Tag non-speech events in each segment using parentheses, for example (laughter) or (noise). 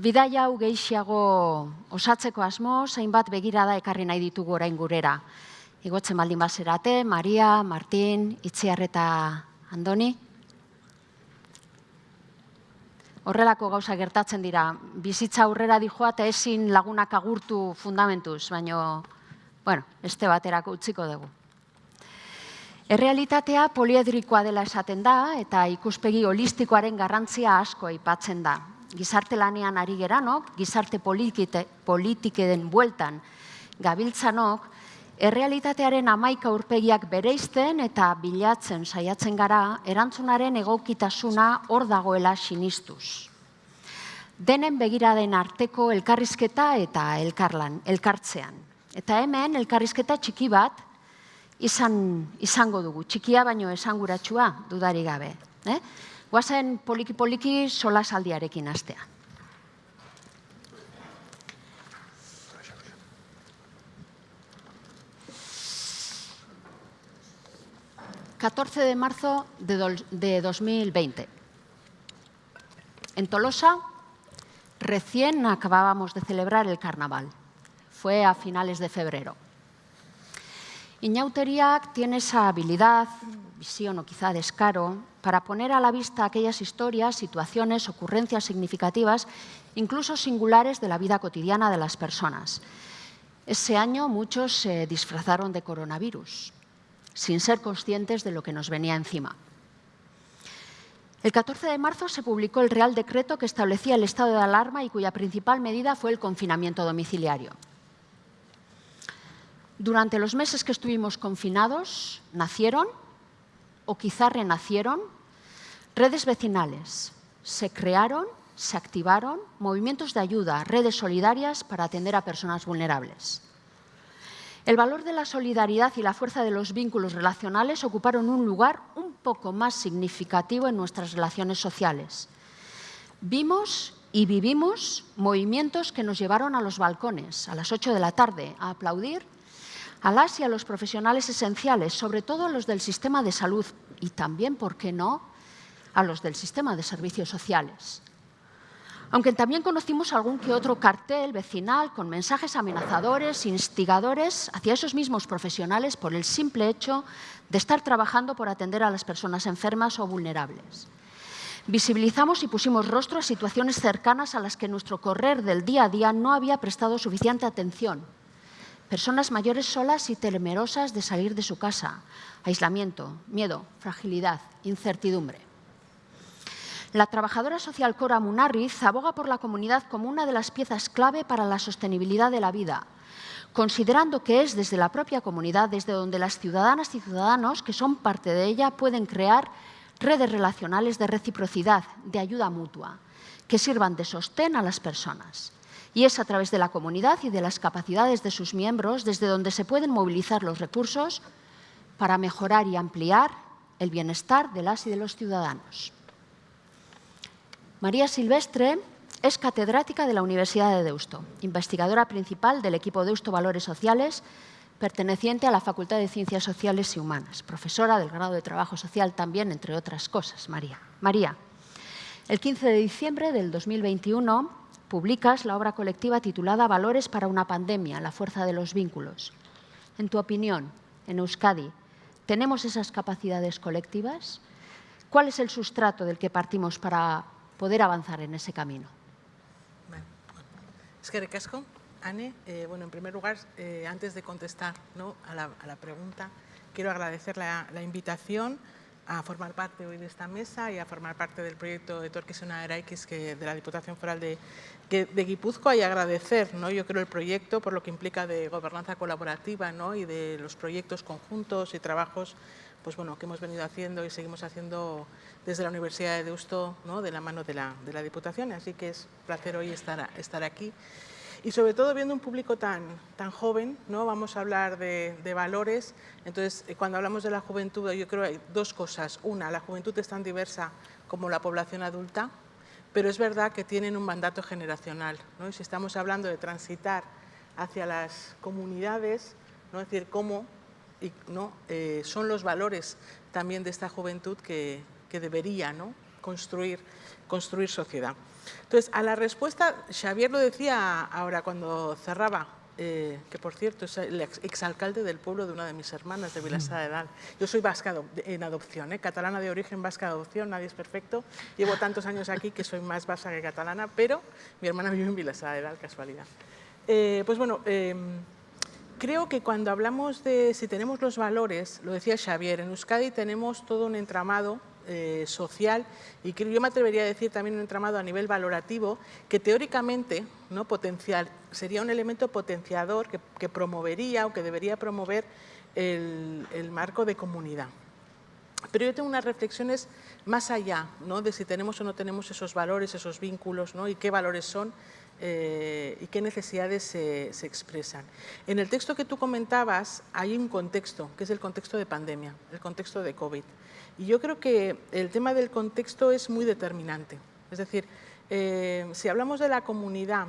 Bidaia hau gehiago osatzeko asmo, zeinbat begirada ekarri nahi ditugu orain gurera. Igotzen baldin bazerate, Maria, Martin, Itziar eta Andoni. Horrelako gauza gertatzen dira, bizitza aurrera dijoa eta ezin lagunak agurtu fundamentuz, baino, bueno, este baterako utziko dugu. Errealitatea poliedrikoa dela esaten da eta ikuspegi holistikoaren garrantzia asko aipatzen da. Gizarte lanean ari geranok, gizarte politikeden bueltan gabiltzanok, errealitatearen amaika urpegiak bereizten eta bilatzen saiatzen gara erantzunaren egokitasuna hor dagoela sinistuz. Denen begiraden arteko elkarrizketa eta elkarlan, elkartzean. Eta hemen elkarrizketa txiki bat, izan, izango dugu. Txikia baino esanguratsua dudari gabe. Eh? Guazen poliki-poliki sola saldiarekin astea. ...14 de marzo de 2020. En Tolosa, recién acabábamos de celebrar el carnaval. Fue a finales de febrero. Iñauteriak tiene esa habilidad, visión o quizá descaro, para poner a la vista aquellas historias, situaciones, ocurrencias significativas, incluso singulares de la vida cotidiana de las personas. Ese año muchos se disfrazaron de coronavirus, sin ser conscientes de lo que nos venía encima. El 14 de marzo se publicó el Real Decreto que establecía el estado de alarma y cuya principal medida fue el confinamiento domiciliario. Durante los meses que estuvimos confinados, nacieron, o quizá renacieron, redes vecinales. Se crearon, se activaron movimientos de ayuda, redes solidarias para atender a personas vulnerables. El valor de la solidaridad y la fuerza de los vínculos relacionales ocuparon un lugar un poco más significativo en nuestras relaciones sociales. Vimos y vivimos movimientos que nos llevaron a los balcones a las 8 de la tarde a aplaudir a las y a los profesionales esenciales, sobre todo a los del sistema de salud y también, ¿por qué no?, a los del sistema de servicios sociales. Aunque también conocimos algún que otro cartel vecinal con mensajes amenazadores, instigadores hacia esos mismos profesionales por el simple hecho de estar trabajando por atender a las personas enfermas o vulnerables. Visibilizamos y pusimos rostro a situaciones cercanas a las que nuestro correr del día a día no había prestado suficiente atención Personas mayores solas y temerosas de salir de su casa. Aislamiento, miedo, fragilidad, incertidumbre. La trabajadora social Cora Munarriz aboga por la comunidad como una de las piezas clave para la sostenibilidad de la vida, considerando que es desde la propia comunidad desde donde las ciudadanas y ciudadanos que son parte de ella pueden crear redes relacionales de reciprocidad, de ayuda mutua, que sirvan de sostén a las personas. Y es a través de la comunidad y de las capacidades de sus miembros desde donde se pueden movilizar los recursos para mejorar y ampliar el bienestar de las y de los ciudadanos. María Silvestre es catedrática de la Universidad de Deusto, investigadora principal del equipo Deusto Valores Sociales, perteneciente a la Facultad de Ciencias Sociales y Humanas, profesora del grado de Trabajo Social también, entre otras cosas. María. María, el 15 de diciembre del 2021 publicas la obra colectiva titulada Valores para una pandemia, la fuerza de los vínculos. En tu opinión, en Euskadi, ¿tenemos esas capacidades colectivas? ¿Cuál es el sustrato del que partimos para poder avanzar en ese camino? Es que recasco, Anne. Eh, bueno, en primer lugar, eh, antes de contestar ¿no? a, la, a, la, pregunta, quiero agradecer la, la invitación a formar parte hoy de esta mesa y a formar parte del proyecto de Torquesona Eraikis que de la Diputación Foral de, de Guipúzcoa y agradecer, ¿no? yo creo, el proyecto por lo que implica de gobernanza colaborativa ¿no? y de los proyectos conjuntos y trabajos pues, bueno, que hemos venido haciendo y seguimos haciendo desde la Universidad de Deusto ¿no? de la mano de la, de la Diputación. Así que es un placer hoy estar, estar aquí y sobre todo viendo un público tan, tan joven, ¿no? vamos a hablar de, valores, entonces eh, cuando hablamos de la juventud yo creo que hay dos cosas, una, la juventud es tan diversa como la población adulta, pero es verdad que tienen un mandato generacional, ¿no? si estamos hablando de transitar hacia las comunidades, ¿no? es decir, cómo y, ¿no? Eh, son los valores también de esta juventud que, que debería ¿no? construir, construir sociedad. Entonces, a la respuesta, Xavier lo decía ahora cuando cerraba, eh, que por cierto es el exalcalde del pueblo de una de mis hermanas, de Vilassar de Dalt. Yo soy vasca en adopción, ¿eh? catalana de origen, vasca de adopción, nadie es perfecto. Llevo tantos años aquí que soy más vasca que catalana, pero mi hermana vive en Vilassar de Dalt, casualidad. Eh, pues bueno, em, creo que cuando hablamos de si tenemos los valores, lo decía Xavier, en Euskadi tenemos todo un entramado eh, social y yo me atrevería a decir también un entramado a nivel valorativo que teóricamente ¿no? potencial, sería un elemento potenciador que, promovería o que debería promover el, marco de comunidad. Pero yo tengo unas reflexiones más allá ¿no? de si tenemos o no tenemos esos valores, esos vínculos ¿no? y qué valores son eh, y qué necesidades se, expresan. En el texto que tú comentabas hay un contexto, que es el contexto de pandemia, el contexto de COVID. Y yo creo que el tema del contexto es muy determinante. Es decir, eh, si hablamos de la comunidad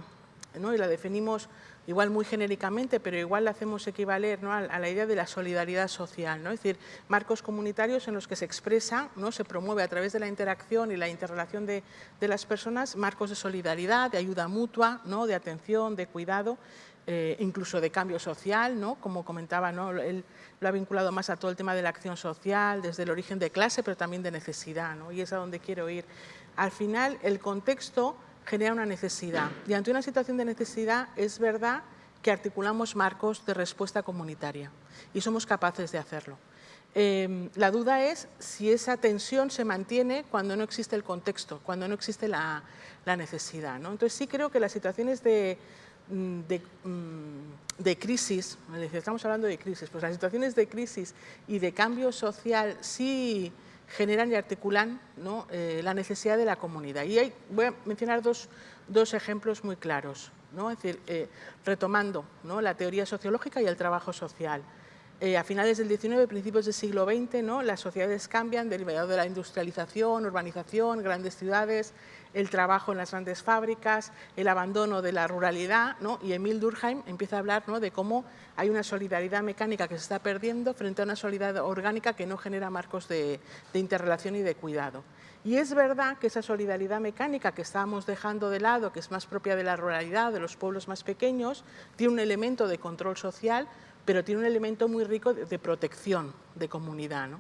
¿no? y la definimos igual muy genéricamente, pero igual la hacemos equivaler ¿no? a, la idea de la solidaridad social, ¿no? es decir, marcos comunitarios en los que se expresa, ¿no? se promueve a través de la interacción y la interrelación de, de las personas, marcos de solidaridad, de ayuda mutua, ¿no? de atención, de cuidado, eh, incluso de cambio social, ¿no? como comentaba, ¿no? él lo ha vinculado más a todo el tema de la acción social, desde el origen de clase, pero también de necesidad, ¿no? y es a donde quiero ir. Al final, el contexto genera una necesidad, y ante una situación de necesidad es verdad que articulamos marcos de respuesta comunitaria, y somos capaces de hacerlo. Em, la duda es si esa tensión se mantiene cuando no existe el contexto, cuando no existe la, la necesidad. ¿no? Entonces sí creo que las situaciones de, Mm, mm, de, crisis, estamos hablando de crisis, pues las situaciones de crisis y de cambio social sí generan y articulan. Eh, la necesidad de la comunidad. Y voy a mencionar dos, dos ejemplos muy claros, es decir, eh, retomando la teoría sociológica y el trabajo social. Eh, a finales del XIX, principios del siglo XX, las sociedades cambian derivado de la industrialización, urbanización, grandes ciudades, el trabajo en las grandes fábricas, el abandono de la ruralidad, ¿no? y Emil Durkheim empieza a hablar ¿no? de cómo hay una solidaridad mecánica que se está perdiendo frente a una solidaridad orgánica que no genera marcos de, interrelación y de cuidado. Y es verdad que esa solidaridad mecánica que estábamos dejando de lado, que es más propia de la ruralidad, de los pueblos más pequeños, tiene un elemento de control social, pero tiene un elemento muy rico de, de protección de comunidad. ¿no?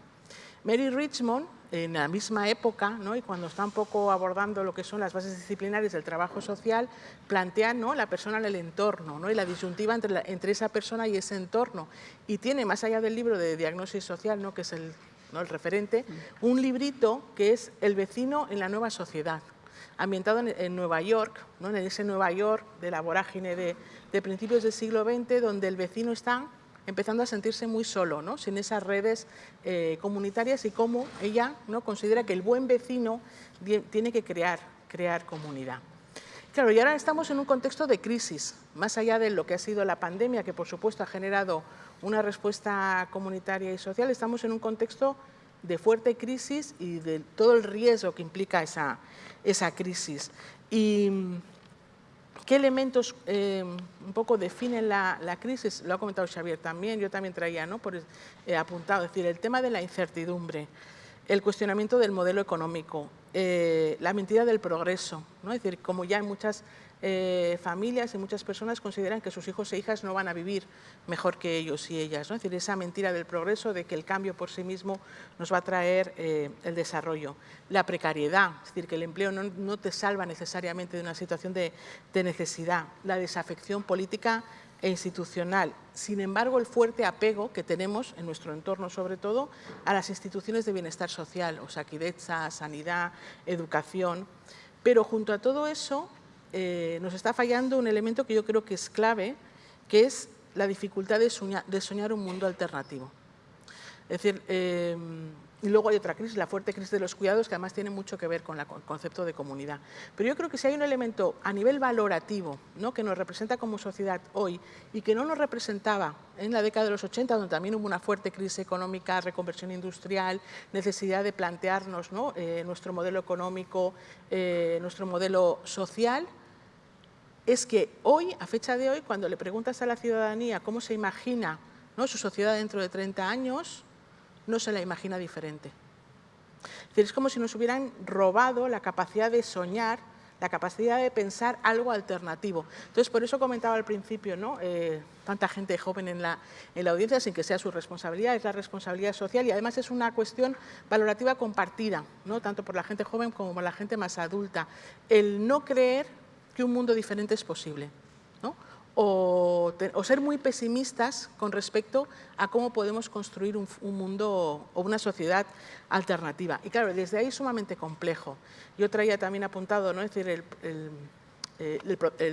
Mary Richmond, en la misma época, ¿no? y cuando está un poco abordando lo que son las bases disciplinarias del trabajo social, plantea ¿no? la persona en el entorno ¿no? y la disyuntiva entre, entre, esa persona y ese entorno. Y tiene, más allá del libro de diagnosis social, ¿no? que es el, el referente, un librito que es El vecino en la nueva sociedad, ambientado en, Nueva York, ¿no? en ese Nueva York de la vorágine de, de principios del siglo XX, donde el vecino está empezando a sentirse muy solo, ¿no? sin esas redes eh, comunitarias y cómo ella ¿no? considera que el buen vecino tiene que crear, crear comunidad. Claro, y ahora estamos en un contexto de crisis, más allá de lo que ha sido la pandemia, que por supuesto ha generado una respuesta comunitaria y social, estamos en un contexto de fuerte crisis y de todo el riesgo que implica esa, esa crisis. Y ¿Qué elementos eh, un poco definen la, crisis? Lo ha comentado Xavier también, yo también traía ¿no? Por, eh, apuntado, es decir, el tema de la incertidumbre, el cuestionamiento del modelo económico, eh, la mentira del progreso, ¿no? es decir, como ya hay muchas eh, familias y muchas personas consideran que sus hijos e hijas no van a vivir mejor que ellos y ellas. Es decir, esa mentira del progreso, de que el cambio por sí mismo nos va a traer eh, el desarrollo. La precariedad, es decir, que el empleo no, te salva necesariamente de una situación de, necesidad. La desafección política e institucional. Sin embargo, el fuerte apego que tenemos en nuestro entorno, sobre todo, a las instituciones de bienestar social, o Osakidecha, sanidad, educación. Pero junto a todo eso, eh, nos está fallando un elemento que yo creo que es clave, que es la dificultad de soñar, un mundo alternativo. Es decir, eh, y luego hay otra crisis, la fuerte crisis de los cuidados, que además tiene mucho que ver con el concepto de comunidad. Pero yo creo que si hay un elemento a nivel valorativo ¿no? que nos representa como sociedad hoy y que no nos representaba en la década de los 80, donde también hubo una fuerte crisis económica, reconversión industrial, necesidad de plantearnos eh, nuestro modelo económico, nuestro modelo social, es que hoy, a fecha de hoy, cuando le preguntas a la ciudadanía cómo se imagina su sociedad dentro de 30 años, no se la imagina diferente. Es como si nos hubieran robado la capacidad de soñar la capacidad de pensar algo alternativo. Entonces, por eso comentaba al principio, ¿no? Eh, tanta gente joven en la, en la audiencia sin que sea su responsabilidad, es la responsabilidad social y además es una cuestión valorativa compartida, ¿no? tanto por la gente joven como por la gente más adulta. El no creer que un mundo diferente es posible. ¿no? o, ser muy pesimistas con respecto a cómo podemos construir un, mundo o una sociedad alternativa. Y claro, desde ahí es sumamente complejo. Yo traía también apuntado, ¿no? decir, eh,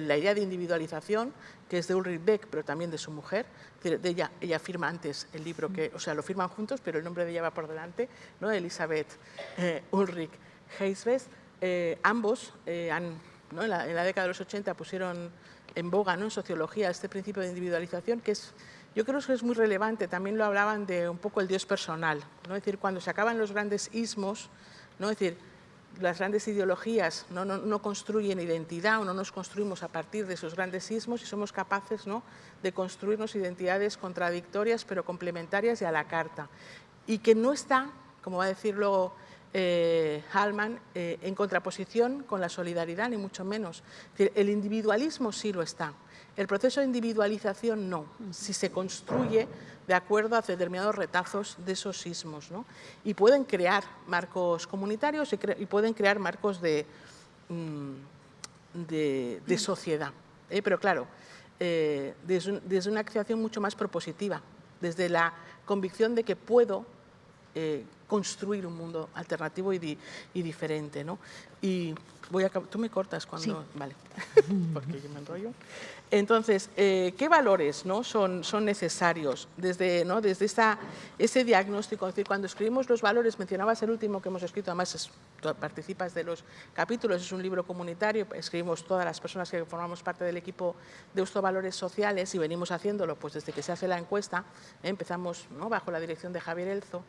la idea de individualización, que es de Ulrich Beck, pero también de su mujer. De ella, ella firma antes el libro, que, o sea, lo firman juntos, pero el nombre de ella va por delante, ¿no? Elizabeth eh, Ulrich Heisves. Eh, ambos han, ¿no? en, la, en la década de los 80 pusieron en boga ¿no? en sociología este principio de individualización que es, yo creo que es muy relevante, también lo hablaban de un poco el Dios personal, ¿no? es decir, cuando se acaban los grandes ismos, ¿no? es decir, las grandes ideologías no, no, no, construyen identidad o no nos construimos a partir de esos grandes ismos y somos capaces ¿no? de construirnos identidades contradictorias pero complementarias y a la carta. Y que no está, como va a decirlo eh, eh, en contraposición con la solidaridad, ni mucho menos. El individualismo sí lo está, el proceso de individualización no, si se construye de acuerdo a determinados retazos de esos sismos. ¿no? Y pueden crear marcos comunitarios y, pueden crear marcos de, mm, de, sociedad. ¿eh? Pero claro, desde, desde, una acción mucho más propositiva, desde la convicción de que puedo construir un mundo alternativo y, diferente. ¿no? Y voy a, tú me cortas cuando... Vale, (laughs) porque yo me enrollo. Entonces, eh, ¿qué valores ¿no? son, son necesarios desde, ¿no? desde esa, ese diagnóstico? decir, cuando escribimos los valores, mencionabas el último que hemos escrito, además participas de los capítulos, es un libro comunitario, escribimos todas las personas que formamos parte del equipo de Usto Valores Sociales y venimos haciendo pues desde que se hace la encuesta, ¿eh? empezamos ¿no? bajo la dirección de Javier Elzo,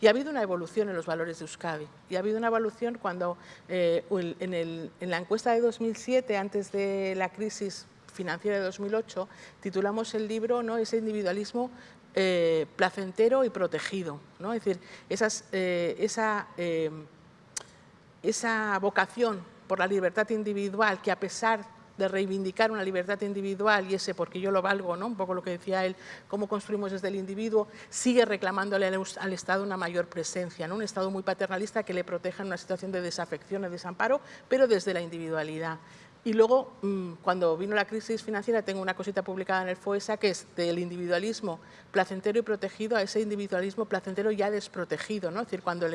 y ha habido una evolución en los valores de Euskadi, y ha habido una evolución cuando eh, en, el, en la encuesta de 2007, antes de la crisis financiera de 2008, titulamos el libro ¿no? Ese individualismo eh, placentero y protegido. ¿no? Es decir, esas, eh, esa, eh, esa vocación por la libertad individual que a pesar de reivindicar una libertad individual y ese porque yo lo valgo, ¿no? un poco lo que decía él, cómo construimos desde el individuo, sigue reclamándole al, Estado una mayor presencia, ¿no? un Estado muy paternalista que le proteja en una situación de desafección, de desamparo, pero desde la individualidad. Y luego, mm, cuando vino la crisis financiera, tengo una cosita publicada en el FOESA que es del individualismo placentero y protegido a ese individualismo placentero ya desprotegido. ¿no? Es decir, cuando,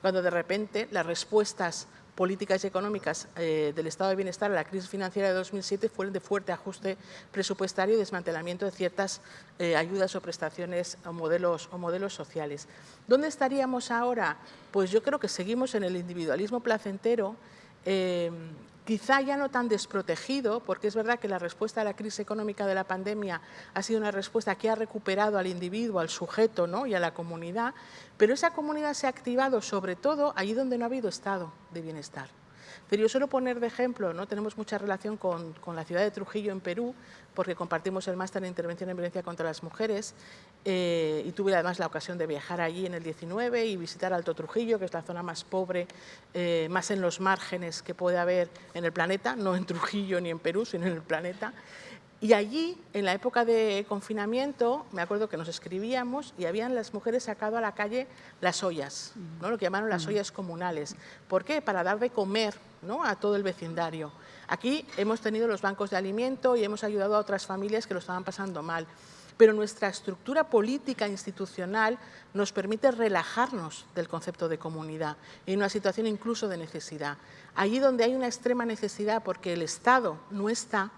cuando de repente las respuestas políticas y económicas eh, del estado de bienestar a la crisis financiera de 2007 fueron de fuerte ajuste presupuestario y desmantelamiento de ciertas eh, ayudas o prestaciones o modelos, o modelos sociales. ¿Dónde estaríamos ahora? Pues yo creo que seguimos en el individualismo placentero eh, quizá ya no tan desprotegido, porque es verdad que la respuesta a la crisis económica de la pandemia ha sido una respuesta que ha recuperado al individuo, al sujeto ¿no? y a la comunidad, pero esa comunidad se ha activado sobre todo allí donde no ha habido estado de bienestar. Pero yo suelo poner de ejemplo, ¿no? tenemos mucha relación con, la ciudad de Trujillo en Perú, porque compartimos el máster en intervención en violencia contra las mujeres eh, y tuve además la ocasión de viajar allí en el 19 y visitar Alto Trujillo, que es la zona más pobre, eh, más en los márgenes que puede haber en el planeta, no en Trujillo ni en Perú, sino en el planeta. Y allí, en la época de confinamiento, me acuerdo que nos escribíamos y habían las mujeres sacado a la calle las ollas, ¿no? lo que llamaron las ollas comunales. ¿Por qué? Para dar de comer ¿no? a todo el vecindario. Aquí hemos tenido los bancos de alimento y hemos ayudado a otras familias que lo estaban pasando mal. Pero nuestra estructura política institucional nos permite relajarnos del concepto de comunidad en una situación incluso de necesidad. Allí donde hay una extrema necesidad porque el Estado no está,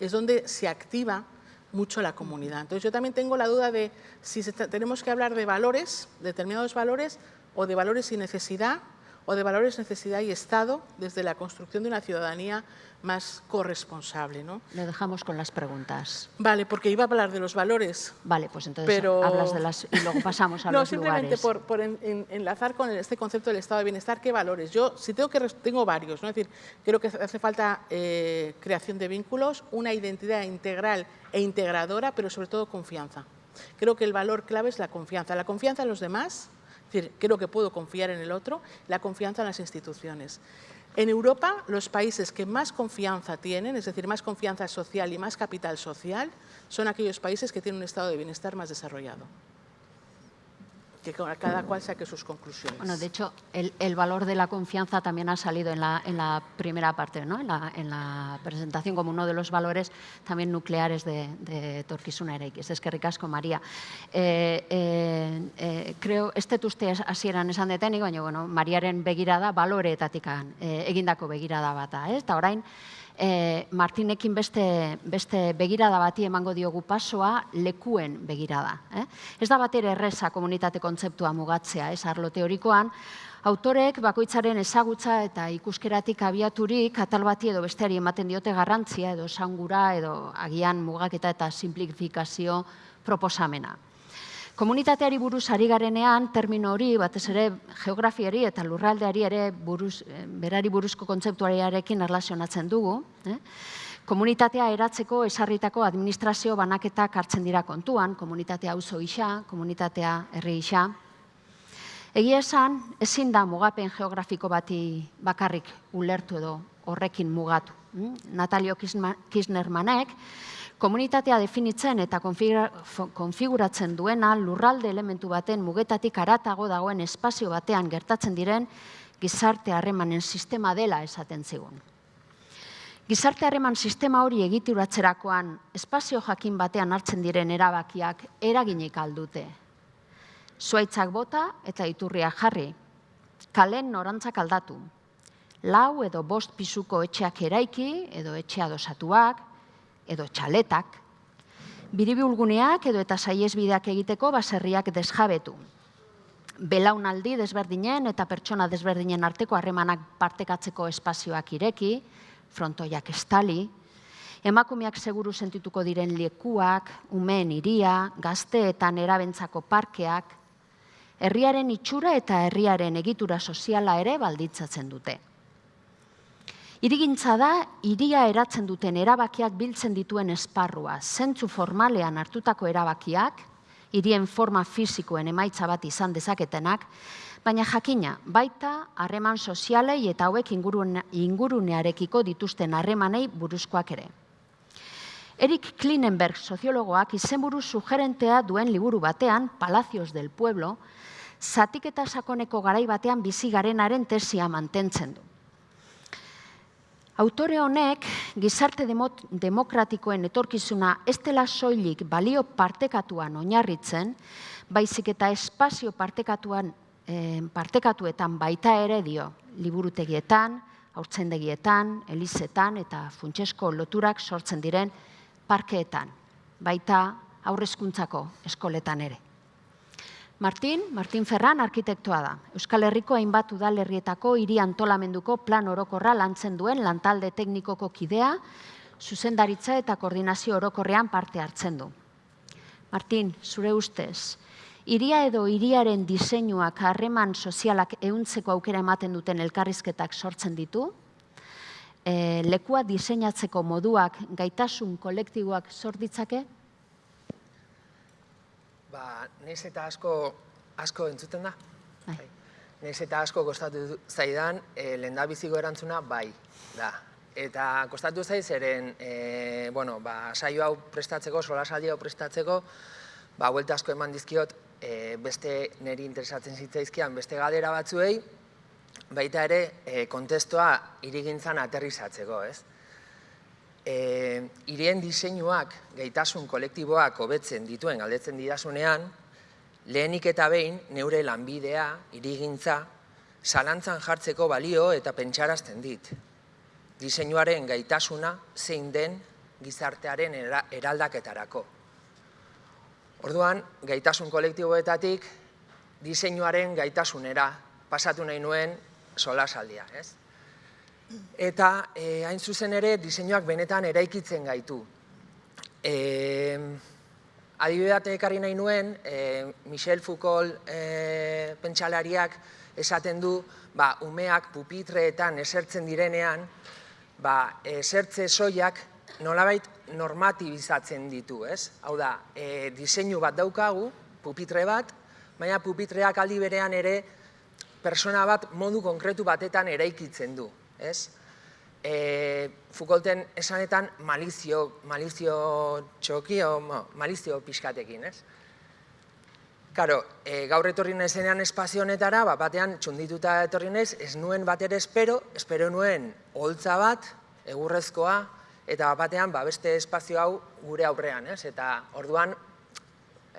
es donde se activa mucho la comunidad. Entonces yo también tengo la duda de si tenemos que hablar de valores, determinados valores, o de valores y necesidad, o de valores, necesidad y Estado desde la construcción de una ciudadanía más corresponsable. ¿no? Le dejamos con las preguntas. Vale, porque iba a hablar de los valores. Vale, pues entonces pero... hablas de las y luego pasamos a (laughs) no, los simplemente por, por enlazar con este concepto del estado de bienestar, ¿qué valores? Yo, si tengo que tengo varios, ¿no? es decir, creo que hace falta eh, creación de vínculos, una identidad integral e integradora, pero sobre todo confianza. Creo que el valor clave es la confianza. La confianza en los demás, Es decir, creo que puedo confiar en el otro, la confianza en las instituciones. En Europa, los países que más confianza tienen, es decir, más confianza social y más capital social, son aquellos países que tienen un estado de bienestar más desarrollado que cada cual saque sus conclusiones. Bueno, de hecho, el, valor de la confianza también ha salido en la, primera parte, ¿no? en, la, presentación como uno de los valores también nucleares de, de Torquisuna Es que ricasco, María. Eh, eh, eh, creo, este uste hasieran esan detenik, baina, bueno, Mariaren begirada baloreetatik eh, egindako begirada bata, ez? Eta orain, e, Martinekin beste, beste begirada bati emango diogu pasoa lekuen begirada. Eh? Ez da batera erreza komunitate kontzeptua mugatzea, ez arlo teorikoan, Autorek bakoitzaren ezagutza eta ikuskeratik abiaturik atal bati edo besteari ematen diote garrantzia edo sangura edo agian mugaketa eta simplifikazio proposamena. Komunitateari buruz ari garenean, termino hori, batez ere geografiari eta lurraldeari ere buruz, eh, berari buruzko kontzeptuariarekin erlazionatzen dugu. Eh? Komunitatea eratzeko esarritako administrazio banaketak hartzen dira kontuan, komunitatea auzo isa, komunitatea herri isa. Egia esan, ezin da mugapen geografiko bati bakarrik ulertu edo horrekin mugatu. Hm? Natalio Kisnermanek, komunitatea definitzen eta konfiguratzen duena lurralde elementu baten mugetatik aratago dagoen espazio batean gertatzen diren gizarte harremanen sistema dela esaten zigun. Gizarte harreman sistema hori egituratzerakoan espazio jakin batean hartzen diren erabakiak eraginik aldute. Zuaitzak bota eta iturria jarri, kalen norantzak aldatu. Lau edo bost pisuko etxeak eraiki edo etxea dosatuak, edo txaletak, biribiulguneak edo eta saiesbideak egiteko baserriak desjabetu. Belaunaldi desberdinen eta pertsona desberdinen arteko harremanak partekatzeko espazioak ireki, frontoiak estali, emakumeak seguru sentituko diren lekuak, umeen iria, gazteetan erabentzako parkeak, herriaren itxura eta herriaren egitura soziala ere balditzatzen dute. Irigintza da, iria eratzen duten erabakiak biltzen dituen esparrua. Zentzu formalean hartutako erabakiak, irien forma fizikoen emaitza bat izan dezaketenak, baina jakina, baita harreman sozialei eta hauek ingurunearekiko dituzten harremanei buruzkoak ere. Erik Klinenberg soziologoak izenburu sugerentea duen liburu batean, Palacios del Pueblo, zatik eta sakoneko garai batean bizi garenaren tesia mantentzen du. Autore honek gizarte demokratikoen etorkizuna ez dela soilik balio partekatuan oinarritzen, baizik eta espazio partekatuan, partekatuetan baita ere dio, liburutegietan, haurtzendegietan, elizetan eta funtsesko loturak sortzen diren parkeetan, baita aurrezkuntzako eskoletan ere. Martin, Martin Ferran arkitektoa da. Euskal Herriko hainbat udalerrietako hiri antolamenduko plan orokorra lantzen duen lantalde teknikoko kidea, zuzendaritza eta koordinazio orokorrean parte hartzen du. Martin, zure ustez, iria edo iriaren diseinuak harreman sozialak ehuntzeko aukera ematen duten elkarrizketak sortzen ditu, e, lekua diseinatzeko moduak gaitasun kolektiboak sortitzake, Ba, neiz eta asko, asko entzuten da. Bai. bai. Neiz eta asko kostatu zaidan, e, lehen da biziko erantzuna, bai, da. Eta kostatu zaiz, eren, e, bueno, ba, saio hau prestatzeko, sola hau prestatzeko, ba, huelta asko eman dizkiot, e, beste niri interesatzen zitzaizkian, beste gadera batzuei, baita ere, e, kontestoa irigintzan aterrizatzeko, ez? E, irien diseinuak, gaitasun kolektiboak hobetzen dituen galdetzen didasunean, lehenik eta behin neure lanbidea, irigintza, zalantzan jartzeko balio eta pentsarazten dit. Diseinuaren gaitasuna zein den gizartearen eraldaketarako. Orduan, gaitasun kolektiboetatik diseinuaren gaitasunera pasatu nahi nuen solasaldia, ez? Eta e, hain zuzen ere diseinuak benetan eraikitzen gaitu. E, Adibidate ekarri nahi nuen, e, Michel Foucault e, pentsalariak esaten du, ba, umeak pupitreetan esertzen direnean, ba, esertze soiak nolabait normatibizatzen ditu, ez? Hau da, e, diseinu bat daukagu, pupitre bat, baina pupitreak aldi berean ere persona bat modu konkretu batetan eraikitzen du, ez? E, Foucaulten esanetan malizio, malizio txoki, o, malizio pixkatekin, ez? Karo, e, gaur etorri nahizenean espazio honetara, bat batean txundituta etorri nahiz, ez nuen bat ere espero, espero nuen holtza bat, egurrezkoa, eta bat batean ba, beste espazio hau gure aurrean, ez? Eta orduan,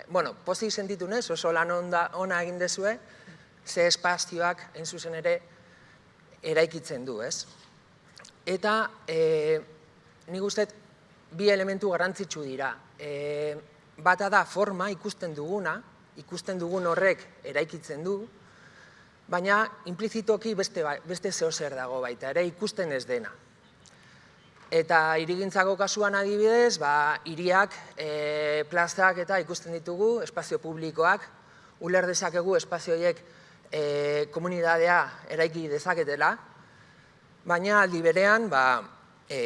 bueno, pozik sentitu nez, oso lan onda, ona egin dezue, ze espazioak, hain zuzen ere, eraikitzen du, ez? Eta, e, nik uste, bi elementu garrantzitsu dira. E, bata da forma ikusten duguna, ikusten dugun horrek eraikitzen du, baina implizitoki beste, ba, beste zer dago baita, ere ikusten ez dena. Eta irigintzako kasuan adibidez, ba, iriak, e, plazak eta ikusten ditugu, espazio publikoak, uler dezakegu espazioiek e, komunidadea eraiki dezaketela, baina aldi berean, ba, e,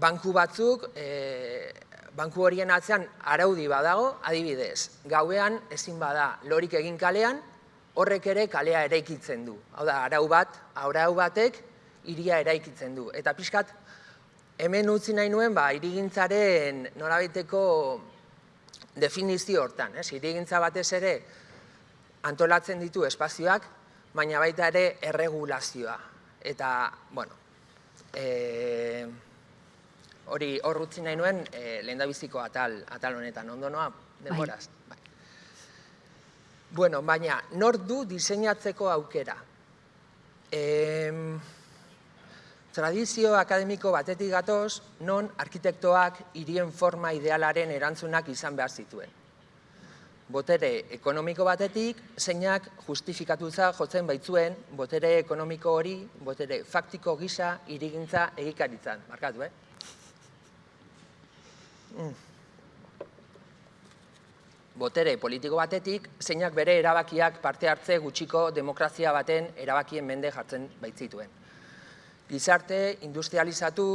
banku batzuk, e, banku horien atzean araudi badago, adibidez, gauean ezin bada lorik egin kalean, horrek ere kalea eraikitzen du. Hau da, arau bat, arau batek iria eraikitzen du. Eta pixkat, hemen utzi nahi nuen, ba, irigintzaren norabiteko definizio hortan. Ez? Irigintza batez ere antolatzen ditu espazioak, baina baita ere erregulazioa. Eta, bueno, e, hori hor utzi nahi nuen e, lehen atal, atal honetan, ondo noa, denboraz. Bai. Bueno, baina, nor du diseinatzeko aukera? E, tradizio akademiko batetik gatoz, non arkitektoak hirien forma idealaren erantzunak izan behar zituen. Botere ekonomiko batetik, zeinak justifikatuza jotzen baitzuen, botere ekonomiko hori, botere faktiko gisa, irigintza egikaritzan. Markatu, eh? Mm. botere politiko batetik, zeinak bere erabakiak parte hartze gutxiko demokrazia baten erabakien mende jartzen baitzituen. Gizarte, industrializatu,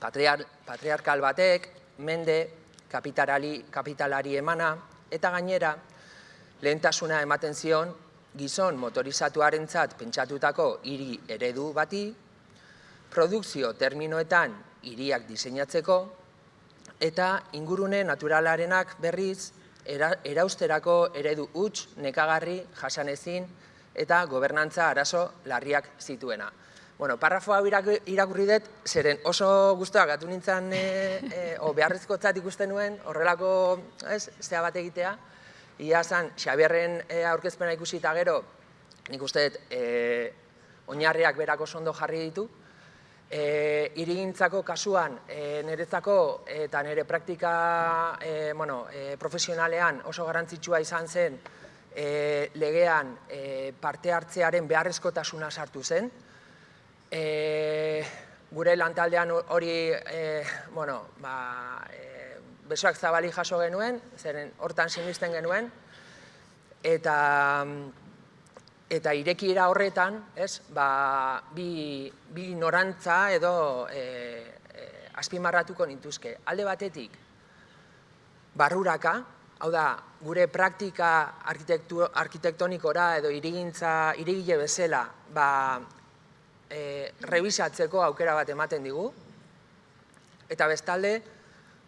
patriarkal batek, mende, kapitalari, kapitalari emana, eta gainera, lehentasuna ematen zion, gizon motorizatuaren pentsatutako hiri eredu bati, produkzio terminoetan hiriak diseinatzeko, eta ingurune naturalarenak berriz erausterako eredu huts nekagarri jasanezin eta gobernantza arazo larriak zituena. Bueno, parrafo hau irakurri dut, zeren oso guztuak gatu nintzen, e, e, o beharrezko ikusten nuen, horrelako, ez, zea bat egitea, ia zan, Xabierren e, aurkezpena ikusi eta gero, nik uste dut, e, oinarriak berako sondo jarri ditu, E, irigintzako kasuan, e, niretzako eta nire praktika e, bueno, e, profesionalean oso garrantzitsua izan zen e, legean e, parte hartzearen beharrezkotasuna sartu zen. E, gure lantaldean hori e, bueno, ba, e, besoak zabali jaso genuen, zeren hortan sinisten genuen, eta eta irekiera horretan, ez, ba, bi, bi norantza edo e, e, azpimarratuko nintuzke. Alde batetik, barruraka, hau da, gure praktika arkitektonikora edo irigintza, irigile bezala, ba, e, revisatzeko aukera bat ematen digu, eta bestalde,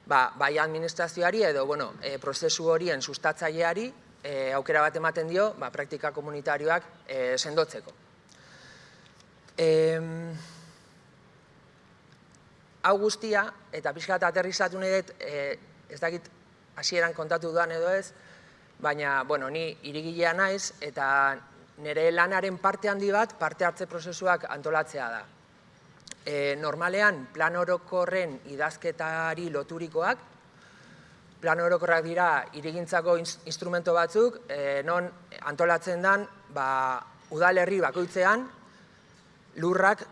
ba, bai administrazioari edo, bueno, e, prozesu horien sustatzaileari, e, aukera bat ematen dio, ba, praktika komunitarioak e, sendotzeko. E, hau guztia, eta pixka eta aterrizatu nahi dut, e, ez dakit hasieran kontatu duan edo ez, baina, bueno, ni irigilea naiz, eta nire lanaren parte handi bat, parte hartze prozesuak antolatzea da. E, normalean, plan orokorren idazketari loturikoak, plan orokorrak dira irigintzako instrumento batzuk, e, non antolatzen den ba, udalerri bakoitzean lurrak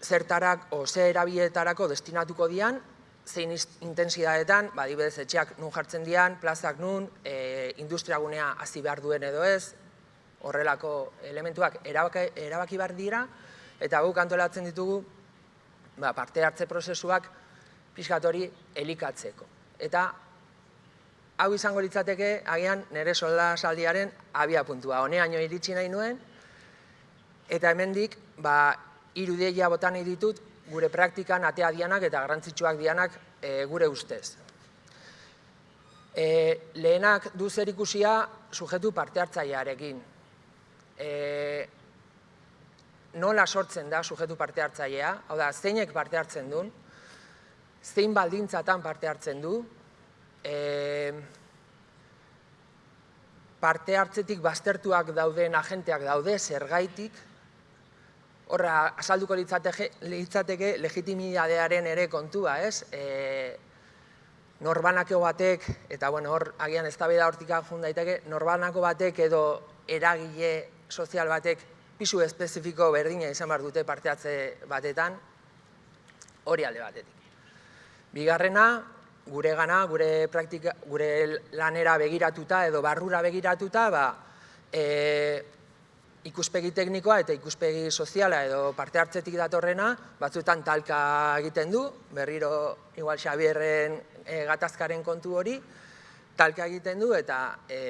zertarak o ze erabietarako destinatuko dian, zein intensidadetan, ba, dibedez etxeak nun jartzen dian, plazak nun, e, industriagunea hasi behar duen edo ez, horrelako elementuak erabaki, erabaki behar dira, eta guk antolatzen ditugu ba, parte hartze prozesuak pixkatori elikatzeko. Eta hau izango litzateke, agian nire solda saldiaren abia puntua. Honeaino iritsi nahi nuen, eta hemendik ba, irudeia botan nahi ditut, gure praktikan atea dianak eta garrantzitsuak dianak e, gure ustez. E, lehenak du zer ikusia sujetu parte hartzailearekin. E, nola sortzen da sujetu parte hartzailea, hau da, zeinek parte hartzen duen, zein baldintzatan parte hartzen du, e, parte hartzetik baztertuak dauden agenteak daude, zergaitik, horra, asalduko litzateke, litzateke legitimitatearen ere kontua, ez? E, norbanako batek, eta bueno, hor, agian ez da hortika jun daiteke, norbanako batek edo eragile sozial batek pisu espezifiko berdina izan behar dute parteatze batetan, hori alde batetik. Bigarrena, gure gana, gure, praktika, gure lanera begiratuta edo barrura begiratuta, ba, e, ikuspegi teknikoa eta ikuspegi soziala edo parte hartzetik datorrena, batzuetan talka egiten du, berriro igual Xabierren e, gatazkaren kontu hori, talka egiten du eta e,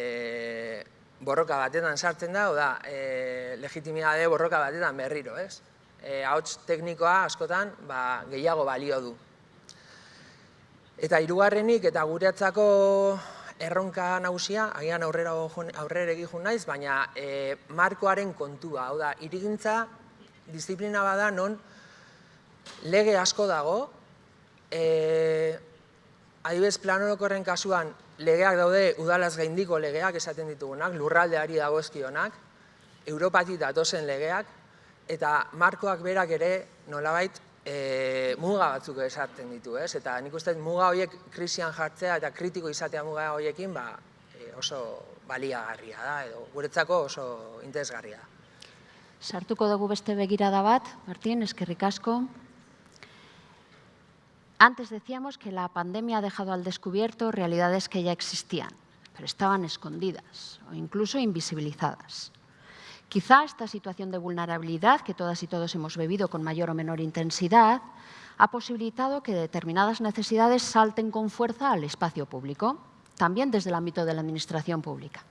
borroka batetan sartzen da, oda, e, legitimidade borroka batetan berriro, ez? E, ahots teknikoa askotan ba, gehiago balio du. Eta hirugarrenik eta guretzako erronka nagusia, agian aurrera aurrera egin naiz, baina e, markoaren kontua, hau da, irigintza disiplina bada non lege asko dago, e, adibez planolokorren kasuan legeak daude udalaz gaindiko legeak esaten ditugunak, lurraldeari dago ezkionak, Europatik datozen legeak, eta markoak berak ere nolabait e, muga batzuk esaten ditu, ez? Eta nik uste muga horiek krisian jartzea eta kritiko izatea muga horiekin ba, e, oso baliagarria da, edo guretzako oso interesgarria da. Sartuko dugu beste begirada bat, Martín, eskerrik asko. Antes decíamos que la pandemia ha dejado al descubierto realidades que ya existían, pero estaban escondidas o incluso invisibilizadas. Quizá esta situación de vulnerabilidad que todas y todos hemos bebido con mayor o menor intensidad ha posibilitado que determinadas necesidades salten con fuerza al espacio público, también desde el ámbito de la administración pública.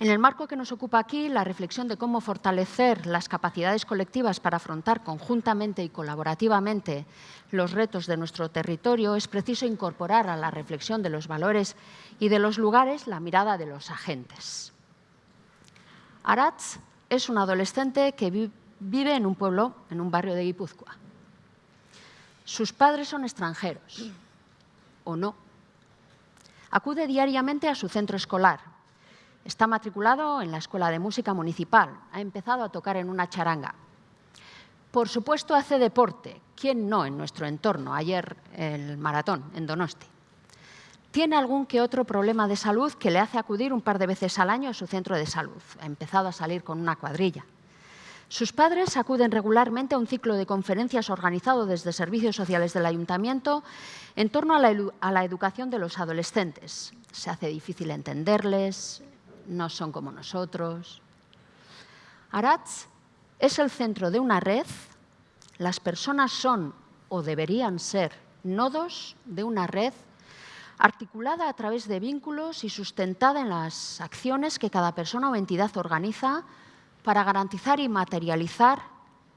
En el marco que nos ocupa aquí, la reflexión de cómo fortalecer las capacidades colectivas para afrontar conjuntamente y colaborativamente los retos de nuestro territorio, es preciso incorporar a la reflexión de los valores y de los lugares la mirada de los agentes. Aratz es un adolescente que vive en un pueblo, en un barrio de Guipúzcoa. Sus padres son extranjeros, o no. Acude diariamente a su centro escolar. Está matriculado en la Escuela de Música Municipal. Ha empezado a tocar en una charanga. Por supuesto, hace deporte. ¿Quién no en nuestro entorno? Ayer el maratón en Donosti tiene algún que otro problema de salud que le hace acudir un par de veces al año a su centro de salud. Ha empezado a salir con una cuadrilla. Sus padres acuden regularmente a un ciclo de conferencias organizado desde Servicios Sociales del Ayuntamiento en torno a la, a la, educación de los adolescentes. Se hace difícil entenderles, no son como nosotros. Aratz es el centro de una red, las personas son o deberían ser nodos de una red articulada a través de vínculos y sustentada en las acciones que cada persona o entidad organiza para garantizar y materializar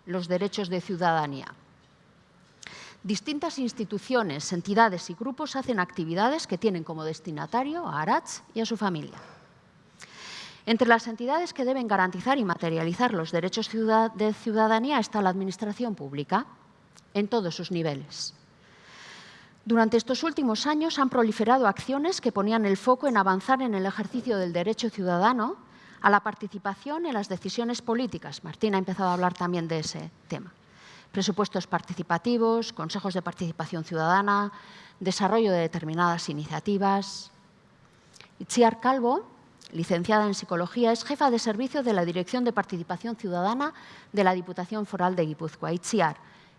los derechos de ciudadanía. Distintas instituciones, entidades y grupos hacen actividades que tienen como destinatario a Aratz y a su familia. Entre las entidades que deben garantizar y materializar los derechos de ciudadanía está la Administración Pública, en todos sus niveles. Durante estos últimos años han proliferado acciones que ponían el foco en avanzar en el ejercicio del derecho ciudadano a la participación en las decisiones políticas. Martín ha empezado a hablar también de ese tema. Presupuestos participativos, consejos de participación ciudadana, desarrollo de determinadas iniciativas. Itziar Calvo, licenciada en Psicología, es jefa de servicio de la Dirección de Participación Ciudadana de la Diputación Foral de Guipúzcoa. Itziar,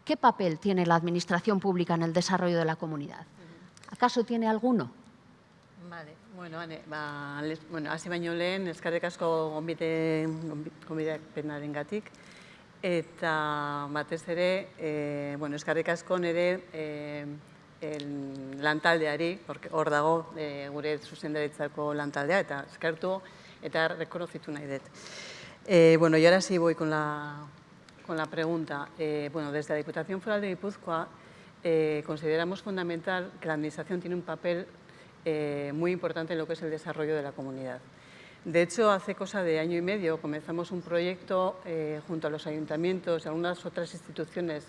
¿Qué papel tiene la administración pública en el desarrollo de la comunidad? ¿Acaso tiene alguno? Vale, bueno, ane, ba, les, bueno, hasi baino lehen, eskarrik asko gonbite, gonbite penaren gatik, eta batez ere, e, bueno, eskarrik asko nire e, el lantaldeari, hor dago e, gure zuzendaritzako lantaldea, eta eskertu eta rekonozitu nahi dut. Eh, bueno, y ahora sí voy con la, con la pregunta. Eh, bueno, desde la Diputación Foral de Guipúzcoa eh, consideramos fundamental que la Administración tiene un papel eh, muy importante en lo que es el desarrollo de la comunidad. De hecho, hace cosa de año y medio comenzamos un proyecto junto a los ayuntamientos y algunas otras instituciones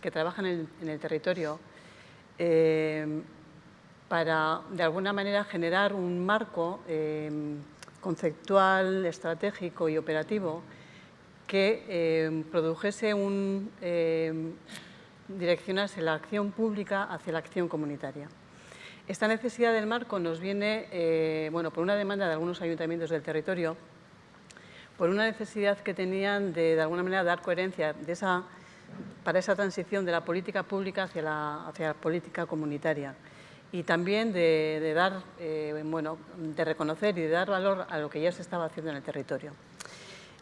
que trabajan en, en el territorio eh, para, de alguna manera, generar un marco eh, conceptual, estratégico y operativo que eh, produjese un, direccionase la acción pública hacia la acción comunitaria. Esta necesidad del marco nos viene bueno, por una demanda de algunos ayuntamientos del territorio, por una necesidad que tenían de, de alguna manera, dar coherencia de esa, para esa transición de la política pública hacia la, hacia la política comunitaria y también de, dar, eh, bueno, de reconocer y de dar valor a lo que ya se estaba haciendo en el territorio.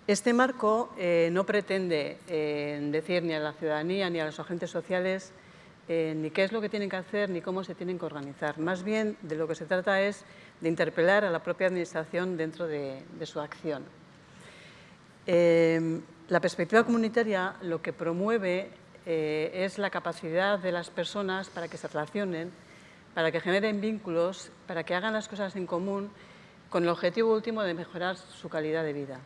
Este marco eh, no pretende eh, decir ni a la ciudadanía ni a los agentes sociales ni qué es lo que tienen que hacer ni cómo se tienen que organizar. Más bien, de lo que se trata es de interpelar a la propia Administración dentro de, de su acción. La perspectiva comunitaria lo que promueve eh, es la capacidad de las personas para que se relacionen, para que generen vínculos, para que hagan las cosas en común con el objetivo último de mejorar su calidad de vida.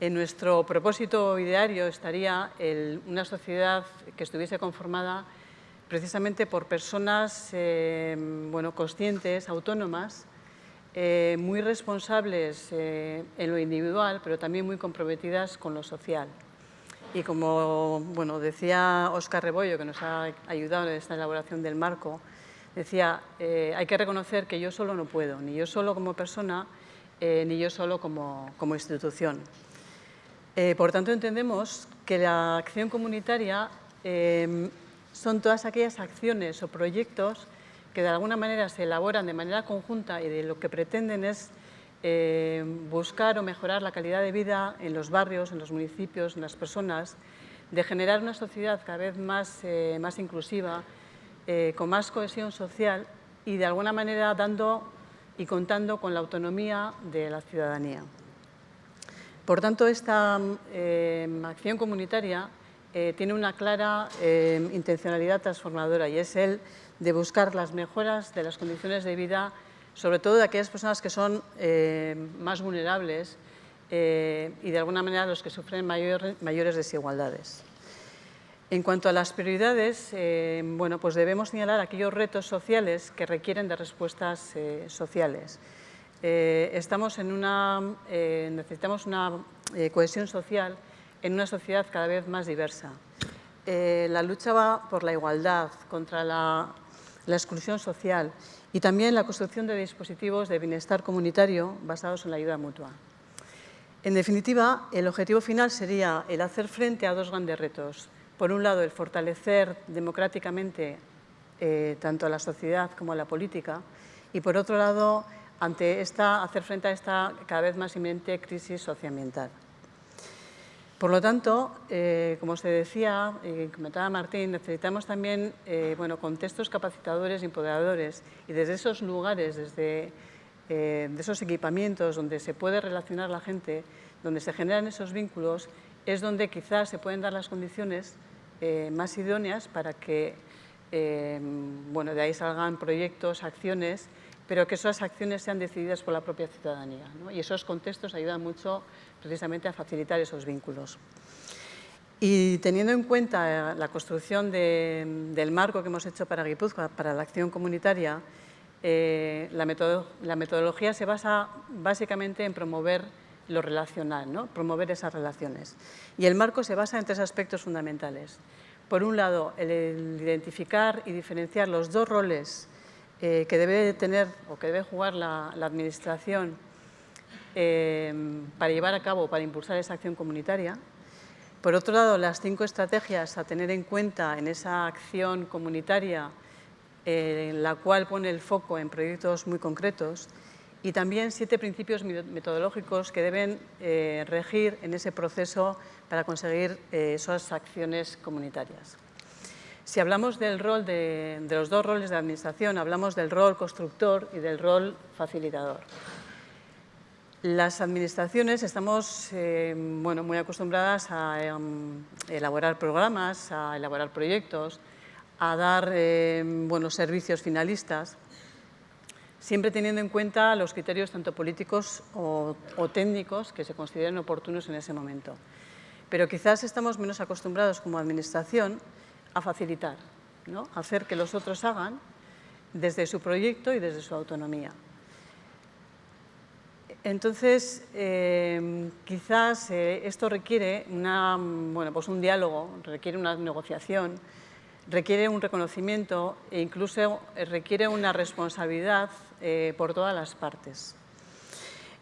En nuestro propósito ideario estaría una sociedad que estuviese conformada precisamente por personas eh, bueno, conscientes, autónomas, eh, muy responsables eh, en lo individual, pero también muy comprometidas con lo social. Y como bueno, decía Óscar Rebollo, que nos ha ayudado en esta elaboración del marco, decía, eh, hay que reconocer que yo solo no puedo, ni yo solo como persona, eh, ni yo solo como, como institución. Eh, por tanto, entendemos que la acción comunitaria eh, son todas aquellas acciones o proyectos que de alguna manera se elaboran de manera conjunta y de lo que pretenden es eh, buscar o mejorar la calidad de vida en los barrios, en los municipios, en las personas, de generar una sociedad cada vez más, eh, más inclusiva, eh, con más cohesión social y de alguna manera dando y contando con la autonomía de la ciudadanía. Por tanto, esta acción comunitaria eh, tiene una clara eh, intencionalidad transformadora y es el de buscar las mejoras de las condiciones de vida, sobre todo de aquellas personas que son eh, más vulnerables y de alguna manera los que sufren mayor, mayores desigualdades. En cuanto a las prioridades, bueno, pues debemos señalar aquellos retos sociales que requieren de respuestas sociales. Necesitamos una cohesión social en una sociedad cada vez más diversa. Eh, la lucha va por la igualdad, contra la, exclusión social y también la construcción de dispositivos de bienestar comunitario basados en la ayuda mutua. En definitiva, el objetivo final sería el hacer frente a dos grandes retos. Por un lado, el fortalecer democráticamente eh, tanto a la sociedad como a la política y por otro lado, ante esta, hacer frente a esta cada vez más inminente crisis socioambiental. Por lo tanto, eh, como se decía, eh, comentaba Martín, necesitamos también eh, bueno, contextos capacitadores y empoderadores. Y desde esos lugares, desde de esos equipamientos donde se puede relacionar la gente, donde se generan esos vínculos, es donde quizás se pueden dar las condiciones más idóneas para que bueno, de ahí salgan proyectos, acciones, pero que esas acciones sean decididas por la propia ciudadanía. ¿no? Y esos contextos ayudan mucho precisamente a facilitar esos vínculos. Y teniendo en cuenta la construcción de, del marco que hemos hecho para Guipúzcoa, para la acción comunitaria, eh, la, metodo, la, metodología se basa básicamente en promover lo relacional, ¿no? promover esas relaciones. Y el marco se basa en tres aspectos fundamentales. Por un lado, el identificar y diferenciar los dos roles eh, que debe tener o que debe jugar la, Administración eh, para llevar a cabo, para impulsar esa acción comunitaria. Por otro lado, las cinco estrategias a tener en cuenta en esa acción comunitaria, eh, en la cual pone el foco en proyectos muy concretos, y también siete principios metodológicos que deben regir en ese proceso para conseguir esas acciones comunitarias. Si hablamos del rol de, de los dos roles de administración, hablamos del rol constructor y del rol facilitador. Las administraciones estamos eh, bueno, muy acostumbradas a em, elaborar programas, a elaborar proyectos, a dar eh, buenos servicios finalistas, siempre teniendo en cuenta los criterios tanto políticos o técnicos que se consideren oportunos en ese momento. Pero quizás estamos menos acostumbrados como administración a facilitar, ¿no? a hacer que los otros hagan desde su proyecto y desde su autonomía. Entonces, eh, quizás eh, esto requiere una, bueno, pues un diálogo, requiere una negociación, requiere un reconocimiento e incluso eh, requiere una responsabilidad eh, por todas las partes.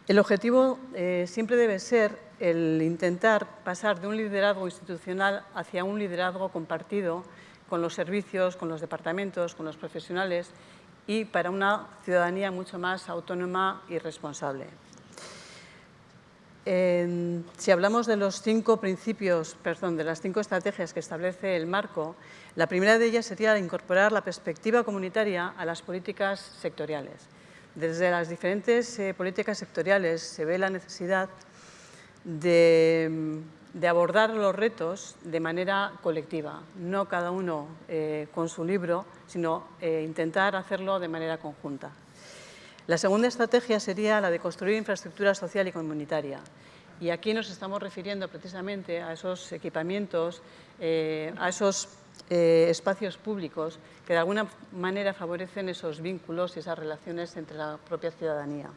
El objetivo eh, siempre debe ser el intentar pasar de un liderazgo institucional hacia un liderazgo compartido con los servicios, con los departamentos, con los profesionales y para una ciudadanía mucho más autónoma y responsable. Si hablamos de los cinco principios, perdón, de las cinco estrategias que establece el marco, la primera de ellas sería incorporar la perspectiva comunitaria a las políticas sectoriales. Desde las diferentes eh, políticas sectoriales se ve la necesidad de, abordar los retos de manera colectiva, no cada uno eh, con su libro, sino eh, intentar hacerlo de manera conjunta. La segunda estrategia sería la de construir infraestructura social y comunitaria. Y aquí nos estamos refiriendo precisamente a esos equipamientos, a esos eh, espacios públicos que de alguna manera favorecen esos vínculos y esas relaciones entre la propia ciudadanía.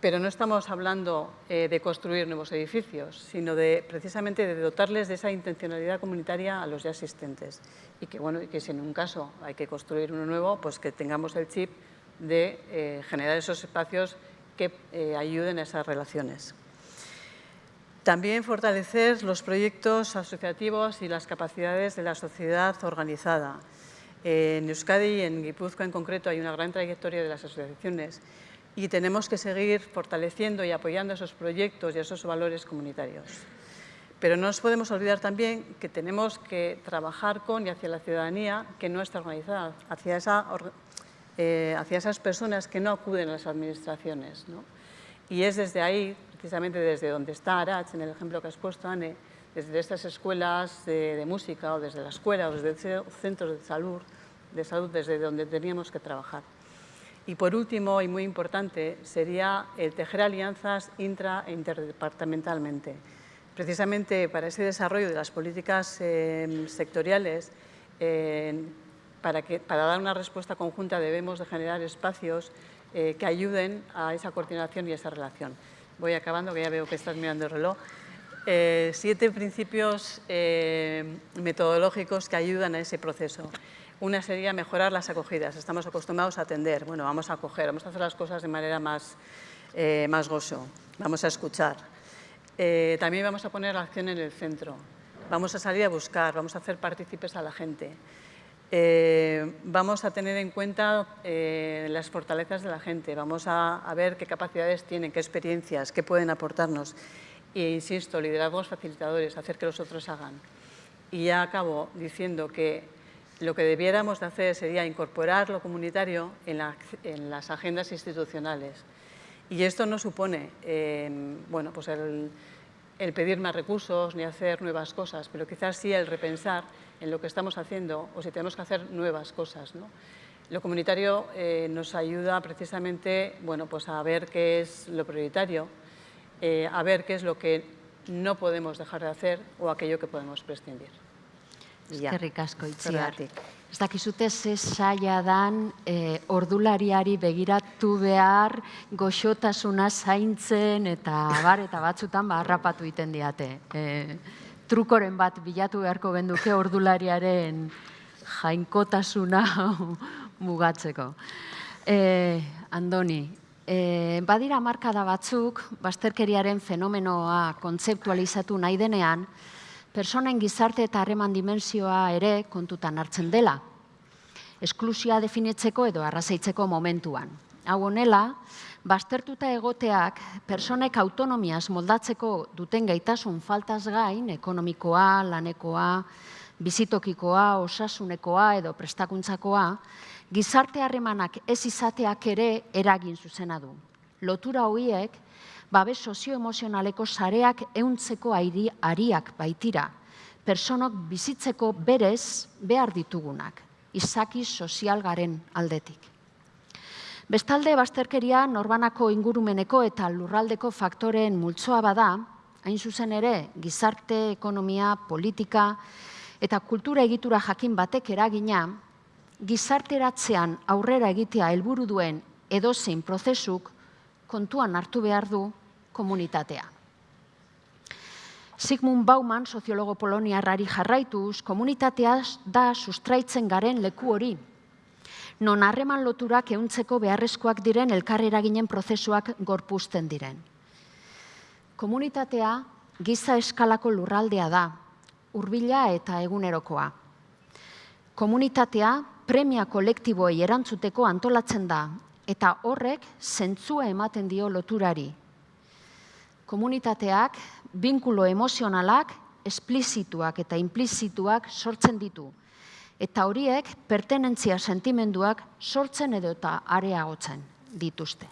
Pero no estamos hablando eh, de construir nuevos edificios, sino de precisamente de dotarles de esa intencionalidad comunitaria a los ya existentes. Y que, bueno, que si en un caso hay que construir uno nuevo, pues que tengamos el chip de eh, generar esos espacios que ayuden a esas relaciones. También fortalecer los proyectos asociativos y las capacidades de la sociedad organizada. En Euskadi y en Guipúzcoa en concreto hay una gran trayectoria de las asociaciones y tenemos que seguir fortaleciendo y apoyando esos proyectos y esos valores comunitarios. Pero no nos podemos olvidar también que tenemos que trabajar con y hacia la ciudadanía que no está organizada, hacia eh, esas personas que no acuden a las administraciones. ¿no? Y es desde ahí, precisamente desde donde está Arach, en el ejemplo que has puesto, Anne, desde estas escuelas de, música o desde la escuela o desde centros de salud, de salud, desde donde teníamos que trabajar. Y por último, y muy importante, sería el tejer alianzas intra e interdepartamentalmente. Precisamente para ese desarrollo de las políticas eh, sectoriales, eh, para, que, para dar una respuesta conjunta debemos de generar espacios eh, que ayuden a esa coordinación y esa relación. Voy acabando, que ya veo que estás mirando el reloj. Eh, siete principios eh, metodológicos que ayudan a ese proceso. Una sería mejorar las acogidas. Estamos acostumbrados a atender. Bueno, vamos a acoger, vamos a hacer las cosas de manera más, eh, más gozo. Vamos a escuchar. Eh, también vamos a poner la acción en el centro. Vamos a salir a buscar, vamos a hacer partícipes a la gente. Eh, vamos a tener en cuenta eh, las fortalezas de la gente, vamos a, a, ver qué capacidades tienen, qué experiencias, qué pueden aportarnos. E insisto, liderazgos facilitadores, hacer que los otros hagan. Y ya acabo diciendo que lo que debiéramos de hacer sería incorporar lo comunitario en, la, en las agendas institucionales. Y esto no supone eh, bueno, pues el, el pedir más recursos ni hacer nuevas cosas, pero quizás sí el repensar en lo que estamos haciendo o si tenemos que hacer nuevas cosas. ¿no? Lo comunitario eh, nos ayuda precisamente bueno, pues a ver qué es lo prioritario, eh, a ver qué es lo que no podemos dejar de hacer o aquello que podemos prescindir. Eskerrik asko, itziar. Ez dakizute ze saia dan e, ordulariari begiratu behar goxotasuna zaintzen eta bar eta batzutan ba, harrapatu iten diate. E, trukoren bat bilatu beharko benduke ordulariaren jainkotasuna (laughs) mugatzeko. E, Andoni, e, badira markada batzuk, basterkeriaren fenomenoa kontzeptualizatu nahi denean, personen gizarte eta harreman dimensioa ere kontutan hartzen dela. Esklusia definitzeko edo arrazaitzeko momentuan. Hau honela, Bastertuta egoteak personek autonomiaz moldatzeko duten gaitasun faltaz gain, ekonomikoa, lanekoa, bizitokikoa, osasunekoa edo prestakuntzakoa, gizarte harremanak ez izateak ere eragin zuzena du. Lotura horiek, babes sozioemozionaleko sareak euntzeko ariak baitira, personok bizitzeko berez behar ditugunak, izaki sozial garen aldetik. Bestalde, bazterkeria norbanako ingurumeneko eta lurraldeko faktoreen multzoa bada, hain zuzen ere, gizarte, ekonomia, politika eta kultura egitura jakin batek eragina, gizarteratzean aurrera egitea helburu duen edozein prozesuk kontuan hartu behar du komunitatea. Sigmund Bauman, soziologo poloniarrari jarraituz, komunitatea da sustraitzen garen leku hori, non harreman loturak euntzeko beharrezkoak diren elkarrera ginen prozesuak gorpuzten diren. Komunitatea giza eskalako lurraldea da, hurbila eta egunerokoa. Komunitatea premia kolektiboei erantzuteko antolatzen da, eta horrek zentzua ematen dio loturari. Komunitateak, binkulo emozionalak, esplizituak eta implizituak sortzen ditu, eta horiek pertenentzia sentimenduak sortzen edo eta areagotzen dituzte.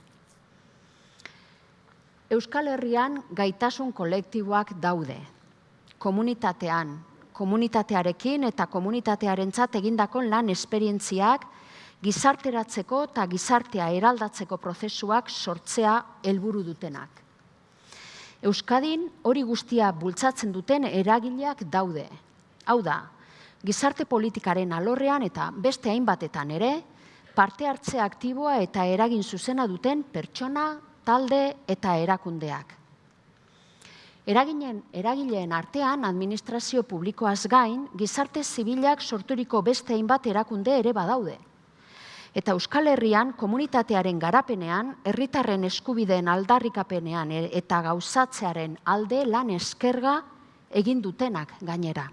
Euskal Herrian gaitasun kolektiboak daude. Komunitatean, komunitatearekin eta komunitatearen egindako lan esperientziak gizarteratzeko eta gizartea eraldatzeko prozesuak sortzea helburu dutenak. Euskadin hori guztia bultzatzen duten eragileak daude. Hau da, gizarte politikaren alorrean eta beste hainbatetan ere, parte hartze aktiboa eta eragin zuzena duten pertsona, talde eta erakundeak. Eraginen, eragileen artean administrazio publikoaz gain, gizarte zibilak sorturiko beste hainbat erakunde ere badaude. Eta Euskal Herrian komunitatearen garapenean, herritarren eskubideen aldarrikapenean e, eta gauzatzearen alde lan eskerga egin dutenak gainera.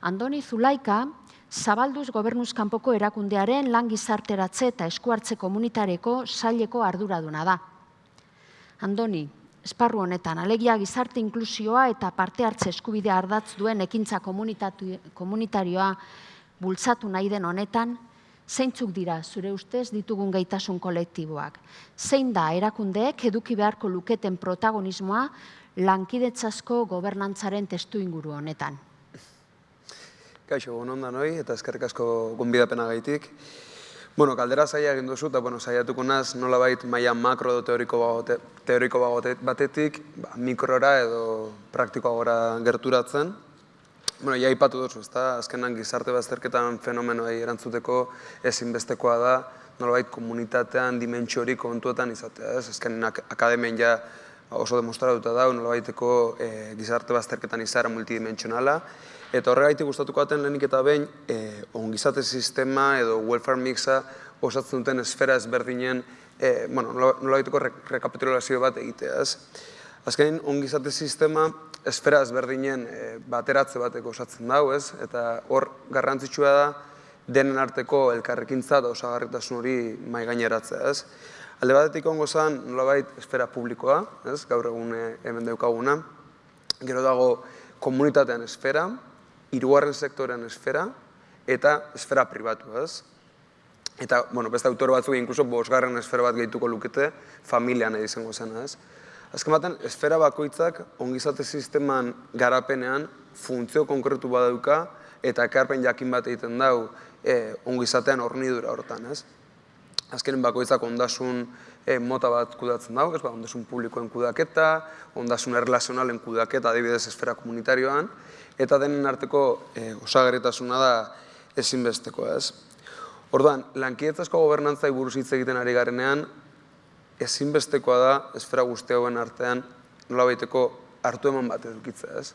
Andoni Zulaika, zabalduz gobernuz kanpoko erakundearen lan gizarteratze eta eskuartze komunitareko saileko arduraduna da. Andoni, esparru honetan, alegia gizarte inklusioa eta parte hartze eskubidea ardatz duen ekintza komunitarioa bultzatu nahi den honetan, zeintzuk dira zure ustez ditugun gaitasun kolektiboak? Zein da erakundeek eduki beharko luketen protagonismoa lankidetzasko gobernantzaren testu inguru honetan? Kaixo, bon onda noi, eta eskerrik asko gonbidapena gaitik. Bueno, kaldera zaila egin duzu, eta bueno, saiatuko naz nola bait maia makro edo teoriko, bagote, teoriko batetik, ba, mikrora edo praktikoa gora gerturatzen. Bueno, ja ipatu duzu, ezta? azkenan gizarte bazterketan fenomenoa erantzuteko ezinbestekoa da, nola bait komunitatean dimentsio kontuetan izatea, ez? Azkenan akademien ja oso demostratuta da, nola baiteko eh, gizarte bazterketan izara multidimensionala, Eta horregaitik gustatuko baten lehenik eta behin, eh, ongizate sistema edo welfare mixa osatzen duten esfera ezberdinen, eh, bueno, nola baiteko rekapitulazio bat egitea, ez? Azkenin, ongizate sistema esfera ezberdinen eh, bateratze bateko osatzen dago, ez? Eta hor garrantzitsua da denen arteko elkarrekintza da osagarritasun hori mai gaineratzea, ez? Alde batetik ongo zen, nolabait, esfera publikoa, ez? Gaur egun hemen daukaguna. Gero dago komunitatean esfera, irugarren sektorean esfera eta esfera pribatu, ez? Eta, bueno, beste autore batzuk inkluso bosgarren esfera bat gehituko lukete familian izango zen, ez? Azken baten, esfera bakoitzak ongizate sisteman garapenean funtzio konkretu badauka eta ekarpen jakin bat egiten dau e, ongizatean hornidura hortan, ez? Azkenen bakoitzak ondasun e, mota bat kudatzen dago, ez ba, ondasun publikoen kudaketa, ondasun erlazionalen kudaketa, adibidez esfera komunitarioan, eta denen arteko e, osagarritasuna da ezinbesteko, ez? Orduan, lankietzazko gobernantza buruz hitz egiten ari garenean, ezinbestekoa da esfera guzti hauen artean nola baiteko hartu eman bat edukitza, ez?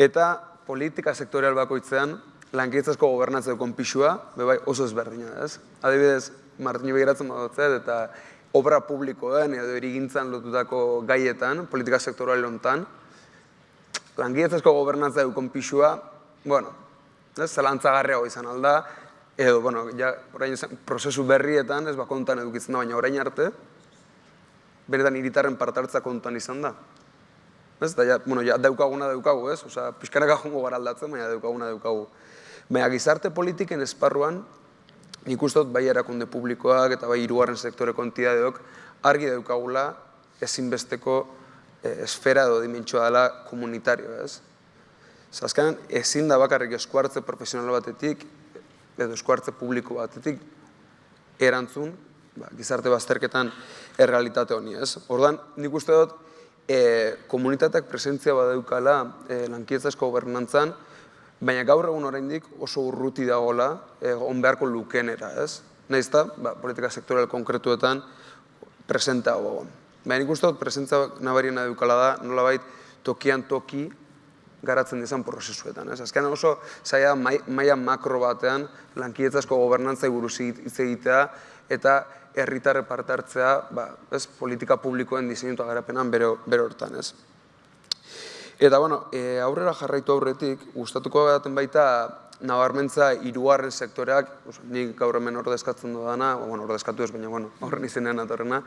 Eta politika sektorial bakoitzean, lankietzazko gobernantza dukon pixua, bebai oso ezberdina, ez? Adibidez, Martini begiratzen badotzea, eta obra publikoen edo erigintzan lotutako gaietan, politika sektorial lontan, langiletzezko gobernantza dukon pixua, bueno, ez, zelantzagarria izan alda, edo, bueno, ja, orain prozesu berrietan, ez bakontan edukitzen da, baina orain arte, beretan iritarren partartza kontuan izan da. Ez, da, ja, bueno, ja, daukaguna daukagu, ez? Osa, pixkanaka jongo gara aldatzen, baina daukaguna daukagu. Baina gizarte politiken esparruan, nik uste dut bai erakunde publikoak eta bai hirugarren sektore kontidadeok argi daukagula ezinbesteko eh, esfera edo dimentsua dela komunitario, ez? Zazkenan, ezin da bakarrik eskuartze profesional batetik, edo eskuartze publiko batetik, erantzun, ba, gizarte bazterketan errealitate honi, ez? Ordan nik uste dut, e, komunitateak presentzia badaukala e, lankietzazko gobernantzan, baina gaur egun oraindik oso urruti dagoela e, on beharko lukenera, ez? Naiz da, ba, politika sektorial konkretuetan presenta gogon. Baina nik uste dut, presentzia nabariena daukala da, nolabait tokian toki garatzen dizan prozesuetan. Ez? Azken oso zaila maila makro batean lankietzazko gobernantza buruz hitz egitea eta herritarre parte hartzea ba, ez, politika publikoen diseinuta garapenan bere, bere hortan. Ez? Eta bueno, e, aurrera jarraitu aurretik, gustatuko baten baita nabarmentza hirugarren sektoreak, nik gaur hemen ordezkatzen dudana, bueno, ordezkatu ez, baina bueno, horren izenean atorrena,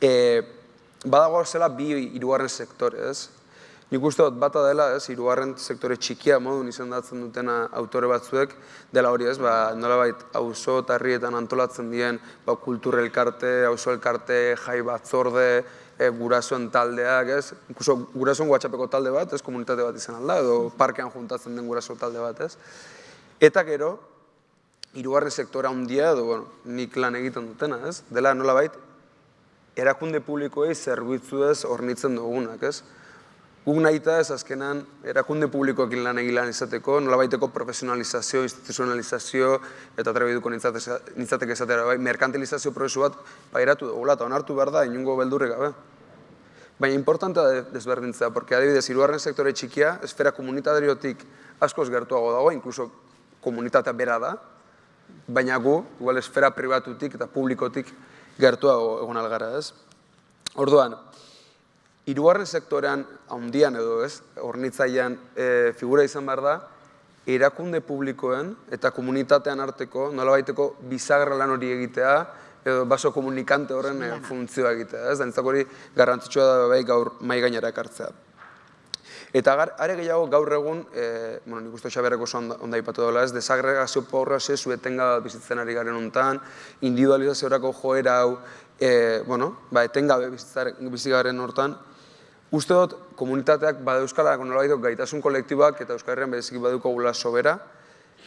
e, badago zela bi hirugarren sektore, ez? Nik uste dut bata dela, ez, hirugarren sektore txikia modun izendatzen dutena autore batzuek, dela hori ez, ba, nolabait auzo tarrietan antolatzen dien ba, kultur elkarte, auzo elkarte, jai batzorde, e, gurasoen taldeak, ez, inkluso gurasoen WhatsAppeko talde bat, ez, komunitate bat izan alda, edo parkean juntatzen den guraso talde bat, ez. Eta gero, hirugarren sektora handia edo, bueno, nik lan egiten dutena, ez, dela nolabait, erakunde publikoei zerbitzu ez hornitzen dugunak, ez. Guk nahi ez azkenan erakunde publikoekin lan egilan izateko, nolabaiteko profesionalizazio, instituzionalizazio eta trebiduko nintzatek esatera, bai, merkantilizazio prozesu bat pairatu dugu, eta onartu behar da, inungo beldurre gabe. Baina importante da desberdintzea, porque adibidez, irugarren sektore txikia, esfera komunitateriotik askoz gertuago dago, inkluso komunitatea bera da, baina gu, igual esfera pribatutik eta publikotik gertuago egon algara, ez? Orduan, Hirugarren sektorean, handian edo ez, hornitzailean e, figura izan behar da, erakunde publikoen eta komunitatean arteko, nola baiteko bizagarra lan hori egitea, edo baso komunikante horren e, funtzioa egitea, ez? Dantzak hori garrantzitsua da bai gaur mai gainera ekartzea. Eta are gehiago gaur egun, e, bueno, nik uste xaberreko oso onda ipatu dela ez, desagregazio porra ze zuetenga bizitzen ari garen hontan, individualizaziorako joera hau, e, bueno, ba, etengabe bizigaren hortan, Uste dut, komunitateak bada euskala nolabait gaitasun kolektibak eta Euskal Herrian bereziki baduko sobera,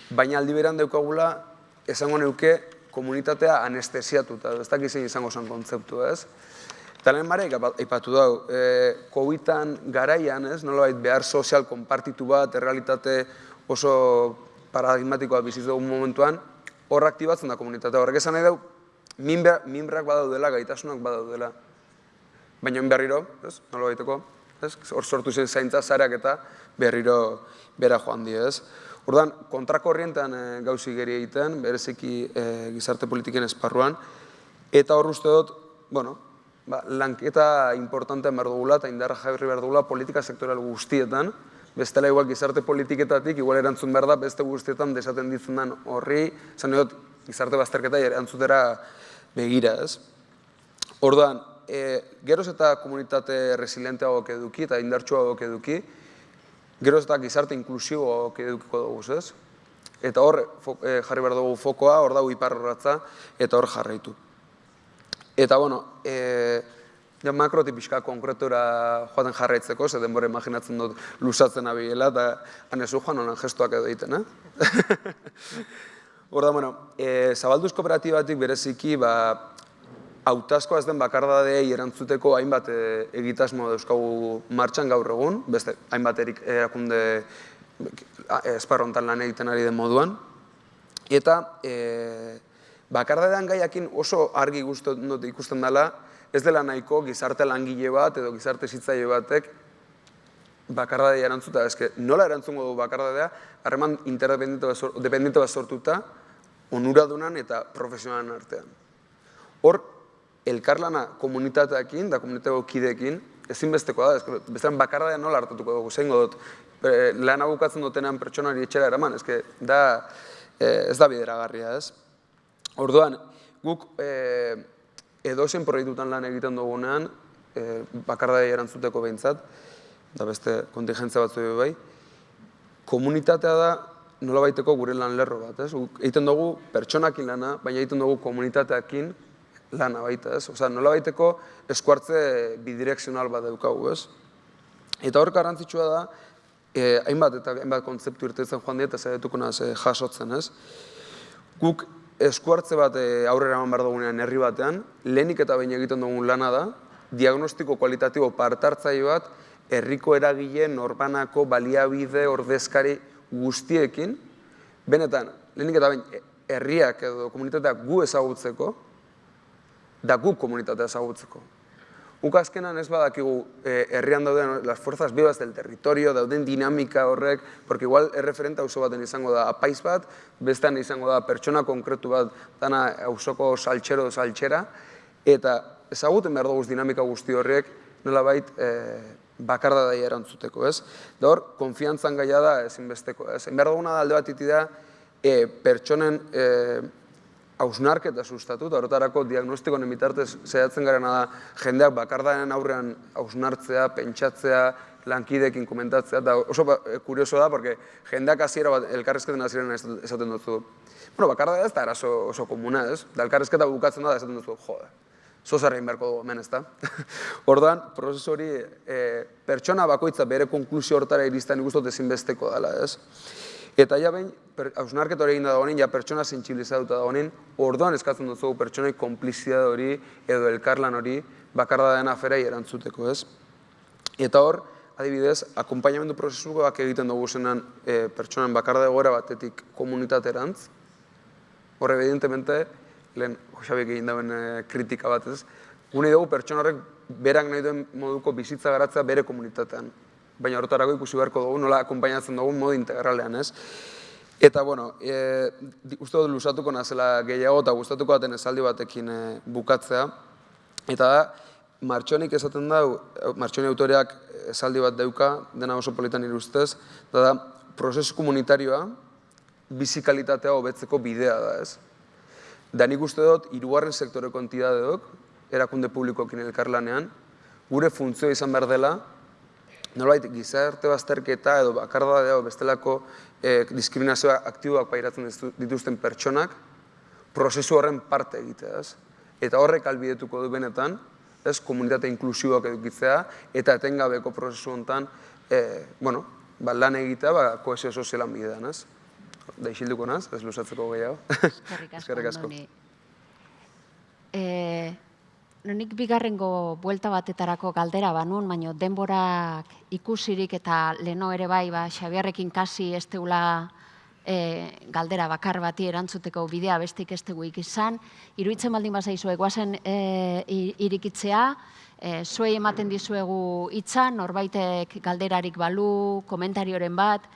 baina aldi beran daukagula esango neuke komunitatea anestesiatuta, ez dakit zein izango zen kontzeptu, ez? Eta lehen marek, aipatu dau, e, COVID-an garaian, ez, nolabait behar sozial konpartitu bat, errealitate oso paradigmatikoa biziz dugun momentuan, hor aktibatzen da komunitatea. Horrek esan nahi dau, minbrak badaudela, gaitasunak badaudela. Baina berriro, ez, nola baiteko, ez, hor sortu zen zaintza zareak eta berriro bera joan di, ez. Ordan kontrakorrientean e, gauzi geri egiten, bereziki e, gizarte politiken esparruan, eta hor uste dut, bueno, ba, lanketa importantean behar dugula, eta indarra jarri behar dugula politika sektorial guztietan, bestela igual gizarte politiketatik, igual erantzun behar da, beste guztietan desaten ditzen den horri, zan gizarte bazterketa erantzutera begira, ez. Ordan, e, geroz eta komunitate resilienteago eduki eta indartsua eduki, geroz eta gizarte inklusibo edukiko dugu, ez? Eta hor e, jarri behar dugu fokoa, hor dago iparrorratza, eta hor jarraitu. Eta, bueno, e, ja makroti pixka konkretura joaten jarraitzeko, ze denbora imaginatzen dut lusatzen abiela, eta hanezu joan honan gestuak edo egiten, eh? (laughs) Hor da, bueno, e, zabalduz kooperatibatik bereziki, ba, hautazko ez den bakardadei erantzuteko hainbat e, egitasmo dauzkagu martxan gaur egun, beste hainbat erik erakunde esparrontan lan egiten ari den moduan. Eta e, bakardadean gaiakin oso argi ikusten dela, ez dela nahiko gizarte langile bat edo gizarte zitzaile batek bakardadea erantzuta. Ez nola erantzungo du bakardadea, harreman interdependiente bat sortuta, onuradunan eta profesionalen artean. Hor, elkarlana komunitateekin da komunitateko kideekin ezinbestekoa da, bestean bakarra da nola hartatuko dugu, zein dut, e, lan abukatzen dutenean pertsonari etxera eraman, eske, da, e, ez da bideragarria, ez? Orduan, guk e, edozen proiektutan lan egiten dugunean, e, bakarra da erantzuteko behintzat, da beste kontingentzia batzu bai, komunitatea da nola baiteko gure lan lerro bat, ez? Egiten dugu pertsonakin lana, baina egiten dugu komunitateakin lana baita, ez? Osea, nola baiteko eskuartze bidirekzional bat daukagu, ez? Eta hor garrantzitsua da, eh, hainbat eta hainbat kontzeptu irtetzen joan dira eta zaiatuko naz eh, jasotzen, ez? Guk eskuartze bat eh, aurrera eman behar dugunean herri batean, lehenik eta behin egiten dugun lana da, diagnostiko kualitatibo partartzaile bat herriko eragile norbanako baliabide ordezkari guztiekin, benetan, lehenik eta behin eh, herriak edo komunitateak gu ezagutzeko, da gu komunitatea ezagutzeko. Guk azkenan ez badakigu eh, herrian dauden las fuerzas vivas del territorio, dauden dinamika horrek, porque igual erreferenta auzo baten izango da apaiz bat, bestean izango da pertsona konkretu bat dana auzoko saltxero saltxera, eta ezaguten behar dugu dinamika guzti horrek nolabait eh, bakarda daia erantzuteko, ez? Da hor, konfiantzan gaia da ezinbesteko, ez? Behar duguna da alde bat da, eh, pertsonen eh, hausnarketa sustatu, eta horretarako diagnostikoen bitartez zehatzen garena da jendeak bakardaren aurrean hausnartzea, pentsatzea, lankidekin komentatzea, eta oso ba, eh, kurioso da, porque jendeak hasiera bat elkarrezketen hasieran esaten dutzu. Bueno, bakarda ez da eraso oso komuna, ez? Da elkarrezketa bukatzen da, esaten dutzu, jode, zozarrein beharko dugu hemen, ez da? (laughs) Orduan, prozesu hori, e, pertsona bakoitza bere konklusio hortara iristen ikustot ezinbesteko dela, ez? Eta ja behin, hausnarketa hori eginda dagoenin, ja pertsona zintxilizatuta dagoenin, orduan eskatzen dut pertsonai konplizidade hori edo elkarlan hori bakarda den aferai erantzuteko, ez? Eta hor, adibidez, akompainamendu prozesuak egiten dugu zenan e, pertsonan bakarda egoera batetik komunitaterantz, hor, evidentemente, lehen Josabik egin dauen e, kritika bat ez, gune dugu pertsona horrek berak nahi duen moduko bizitza garatzea bere komunitatean baina horretarako ikusi beharko dugu, nola akompainatzen dugu modu integralean, ez? Eta, bueno, e, uste dut lusatuko nazela gehiago eta gustatuko daten esaldi batekin e, bukatzea. Eta da, martxonik esaten da, martxoni autoreak esaldi bat dauka, dena oso politan irustez, da da, prozesu komunitarioa, bizikalitatea hobetzeko bidea da, ez? Da nik uste dut, irugarren sektoreko entidadeok, erakunde publikoekin elkarlanean, gure funtzioa izan behar dela, nolait gizarte bazterketa edo bakardadea edo bestelako e, diskriminazioa aktiboak pairatzen dituzten pertsonak prozesu horren parte egitea, ez? Eta horrek albidetuko du benetan, ez, komunitate inklusiboak edukitzea eta etengabeko prozesu hontan, e, bueno, ba, lan egitea, ba, koesio sozialan bidean, ez? Da isilduko naz, ez lusatzeko gehiago. (laughs) Eskerrik asko, Andoni. Eh, nik bigarrengo buelta batetarako galdera banun, baino denborak ikusirik eta leno ere bai, ba, Xabiarrekin kasi ez teula e, galdera bakar bati erantzuteko bidea bestik ez tegu izan. Iruitzen baldin bazaizu eguazen e, irikitzea, e, zuei ematen dizuegu hitzan, norbaitek galderarik balu, komentarioren bat,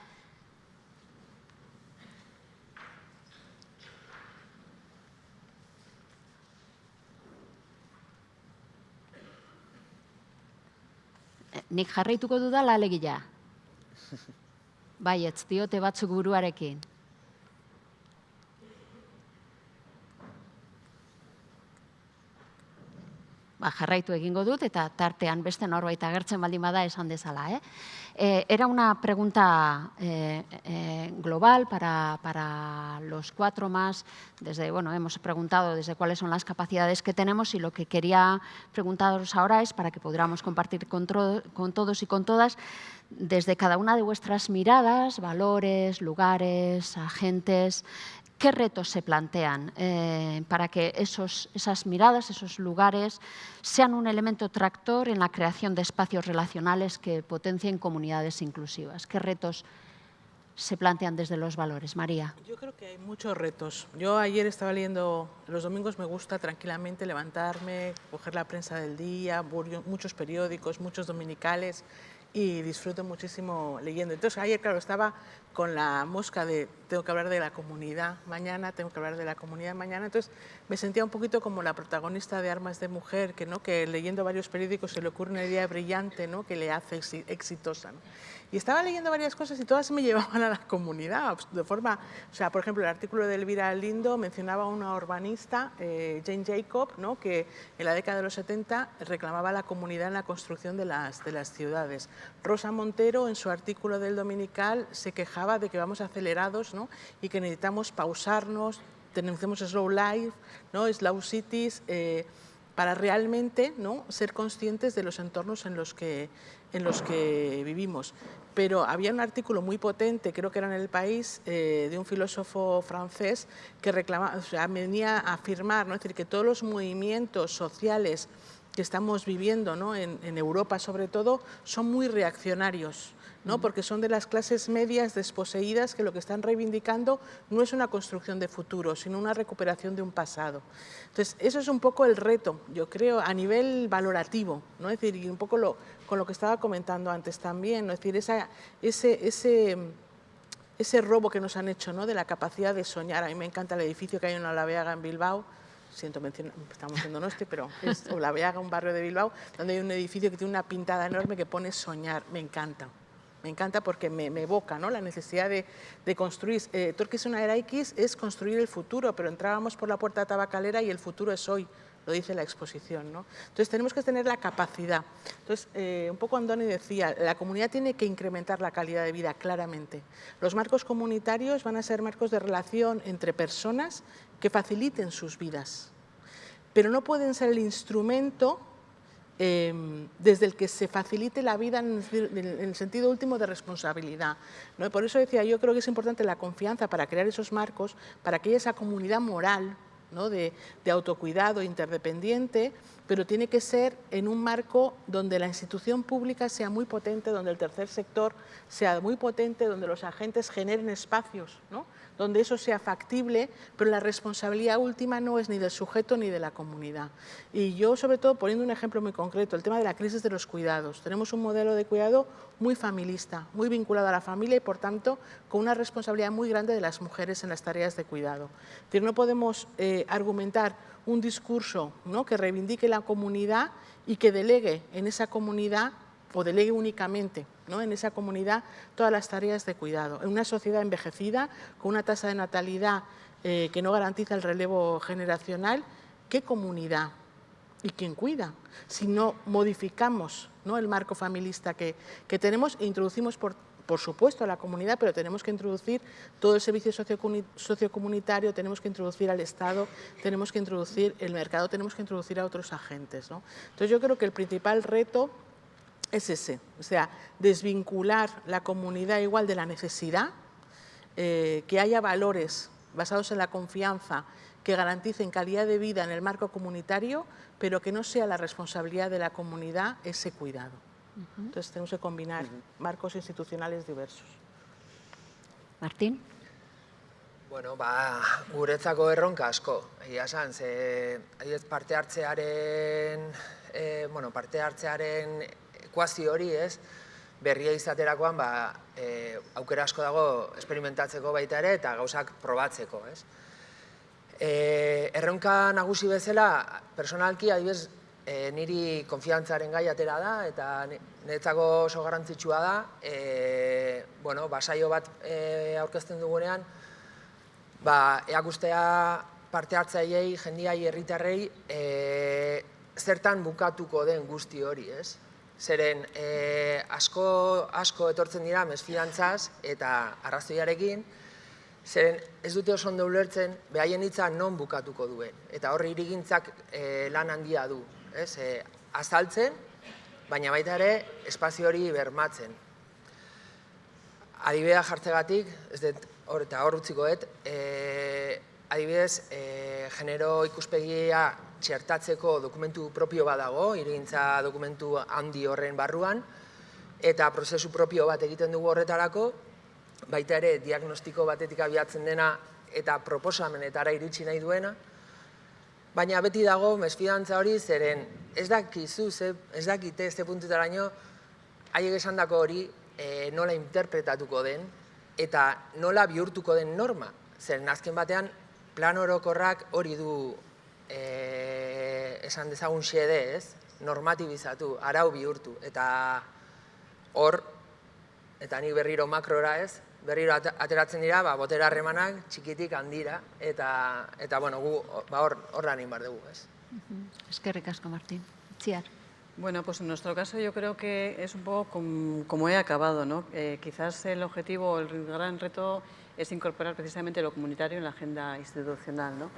nik jarraituko dudala alegia. (laughs) Bai, ez diote batzuk buruarekin. ba, jarraitu egingo dut eta tartean beste norbait agertzen baldin bada esan dezala. Eh? Eh, era una pregunta eh, eh, global para, para los cuatro más. Desde, bueno, hemos preguntado desde cuáles son las capacidades que tenemos y lo que quería preguntaros ahora es para que podamos compartir con, con todos y con todas desde cada una de vuestras miradas, valores, lugares, agentes, ¿Qué retos se plantean eh, para que esos, esas miradas, esos lugares, sean un elemento tractor en la creación de espacios relacionales que potencien comunidades inclusivas? ¿Qué retos se plantean desde los valores? María. Yo creo que hay muchos retos. Yo ayer estaba leyendo, los domingos me gusta tranquilamente levantarme, coger la prensa del día, muchos periódicos, muchos dominicales, y disfruto muchísimo leyendo. Entonces ayer, claro, estaba con la mosca de tengo que hablar de la comunidad mañana, tengo que hablar de la comunidad mañana, entonces me sentía un poquito como la protagonista de Armas de Mujer, que, ¿no? que leyendo varios periódicos se le ocurre una idea brillante ¿no? que le hace exitosa. Y estaba leyendo varias cosas y todas me (laughs) llevaban a la comunidad, de forma, o sea, por ejemplo, el artículo de Elvira Lindo mencionaba a una urbanista, eh, Jane Jacob, ¿no? que en la década de los 70 reclamaba la comunidad en la construcción de las, de las ciudades. Rosa Montero, en su artículo del Dominical, se quejaba de que vamos acelerados ¿no? y que necesitamos pausarnos, tenemos slow life, ¿no? slow cities, eh, para realmente ¿no? ser conscientes de los entornos en los que, en los que vivimos. Pero había un artículo muy potente, creo que era en El País, eh, de un filósofo francés que reclamaba, o sea, venía a afirmar, ¿no? es decir, que todos los movimientos sociales que estamos viviendo ¿no? en, en Europa sobre todo son muy reaccionarios. ¿No? porque son de las clases medias desposeídas que lo que están reivindicando no es una construcción de futuro, sino una recuperación de un pasado. Entonces, eso es un poco el reto, yo creo, a nivel valorativo, ¿no? es decir, y un poco lo, con lo que estaba comentando antes también, ¿no? es decir, esa, ese, ese, ese robo que nos han hecho ¿no? de la capacidad de soñar. A mí me encanta el edificio que hay en Olaveaga, en Bilbao, siento mencionar, estamos haciendo este, pero es Olaveaga, un barrio de Bilbao, donde hay un edificio que tiene una pintada enorme que pone soñar, me encanta. Me encanta porque me, evoca ¿no? la necesidad de, construir. Eh, Torques una era X es construir el futuro, pero entrábamos por la puerta tabacalera y el futuro es hoy, lo dice la exposición. ¿no? Entonces tenemos que tener la capacidad. Entonces, eh, un poco Andoni decía, la comunidad tiene que incrementar la calidad de vida, claramente. Los marcos comunitarios van a ser marcos de relación entre personas que faciliten sus vidas, pero no pueden ser el instrumento Em, desde el que se facilite la vida en el, sentido último de responsabilidad. ¿no? Por eso decía, yo creo que es importante la confianza para crear esos marcos, para que haya esa comunidad moral ¿no? de, de, autocuidado interdependiente, pero tiene que ser en un marco donde la institución pública sea muy potente, donde el tercer sector sea muy potente, donde los agentes generen espacios, donde eso sea factible, pero la responsabilidad última no es ni del sujeto ni de la comunidad. Y yo, sobre todo, poniendo un ejemplo muy concreto, el tema de la crisis de los cuidados. Tenemos un modelo de cuidado muy familista, muy vinculado a la familia y, por tanto, con una responsabilidad muy grande de las mujeres en las tareas de cuidado. Es no podemos eh, argumentar un discurso ¿no? que reivindique la comunidad y que delegue en esa comunidad o delegue únicamente ¿no? en esa comunidad todas las tareas de cuidado. En una sociedad envejecida, con una tasa de natalidad eh, que no garantiza el relevo generacional, ¿qué comunidad? ¿Y quién cuida? Si no modificamos ¿no? el marco familista que, que tenemos e introducimos por, por supuesto a la comunidad, pero tenemos que introducir todo el servicio sociocomunitario, tenemos que introducir al Estado, tenemos que introducir el mercado, tenemos que introducir a otros agentes. Entonces yo creo que el principal reto es ese, o sea, desvincular la comunidad igual de la necesidad, eh, que haya valores basados en la confianza que garanticen calidad de vida en el marco comunitario, pero que no sea la responsabilidad de la comunidad ese cuidado. Entonces tenemos que combinar marcos institucionales diversos. Martín? Bueno, ba, guretzako erronka asko, egia esan, ze parte hartzearen, e, bueno, parte hartzearen ekuazio hori, ez, berria izaterakoan, ba, e, aukera asko dago esperimentatzeko baita ere eta gauzak probatzeko, ez. E, erronka nagusi bezala, personalki, adibes, e, niri konfiantzaren gai atera da, eta niretzako oso garrantzitsua da, e, bueno, basaio bat e, aurkezten dugunean, ba, eakustea parte hartzaileei, jendiai, herritarrei, e, zertan bukatuko den guzti hori, ez? Zeren e, asko, asko etortzen dira mesfidantzaz eta arrazoiarekin, zeren ez dute oso ondo ulertzen behaien hitza non bukatuko duen. Eta horri irigintzak e, lan handia du. Ez? E, azaltzen, baina baita ere espazio hori bermatzen. Adibidea jartzegatik, ez dut, hor eta hor utzikoet, e, adibidez, e, genero ikuspegia txertatzeko dokumentu propio badago, irigintza dokumentu handi horren barruan, eta prozesu propio bat egiten dugu horretarako, baita ere diagnostiko batetik abiatzen dena eta proposamenetara iritsi nahi duena, baina beti dago mesfidantza hori zeren ez dakizu, ez dakite ez puntutara ino, haiek esan dako hori e, nola interpretatuko den eta nola bihurtuko den norma. Zeren azken batean plan orokorrak hori du e, esan dezagun xede ez, normatibizatu, arau bihurtu, eta hor, eta ni berriro makrora ez, berriro ateratzen dira, ba, botera harremanak txikitik handira, eta, eta bueno, gu ba, hor, hor lan bar dugu ez. Eskerrik asko, Martin. Txiar. Bueno, pues en nuestro caso yo creo que es un poco como, he acabado, ¿no? Eh, quizás el objetivo, el gran reto es incorporar precisamente lo comunitario en la agenda institucional, ¿no?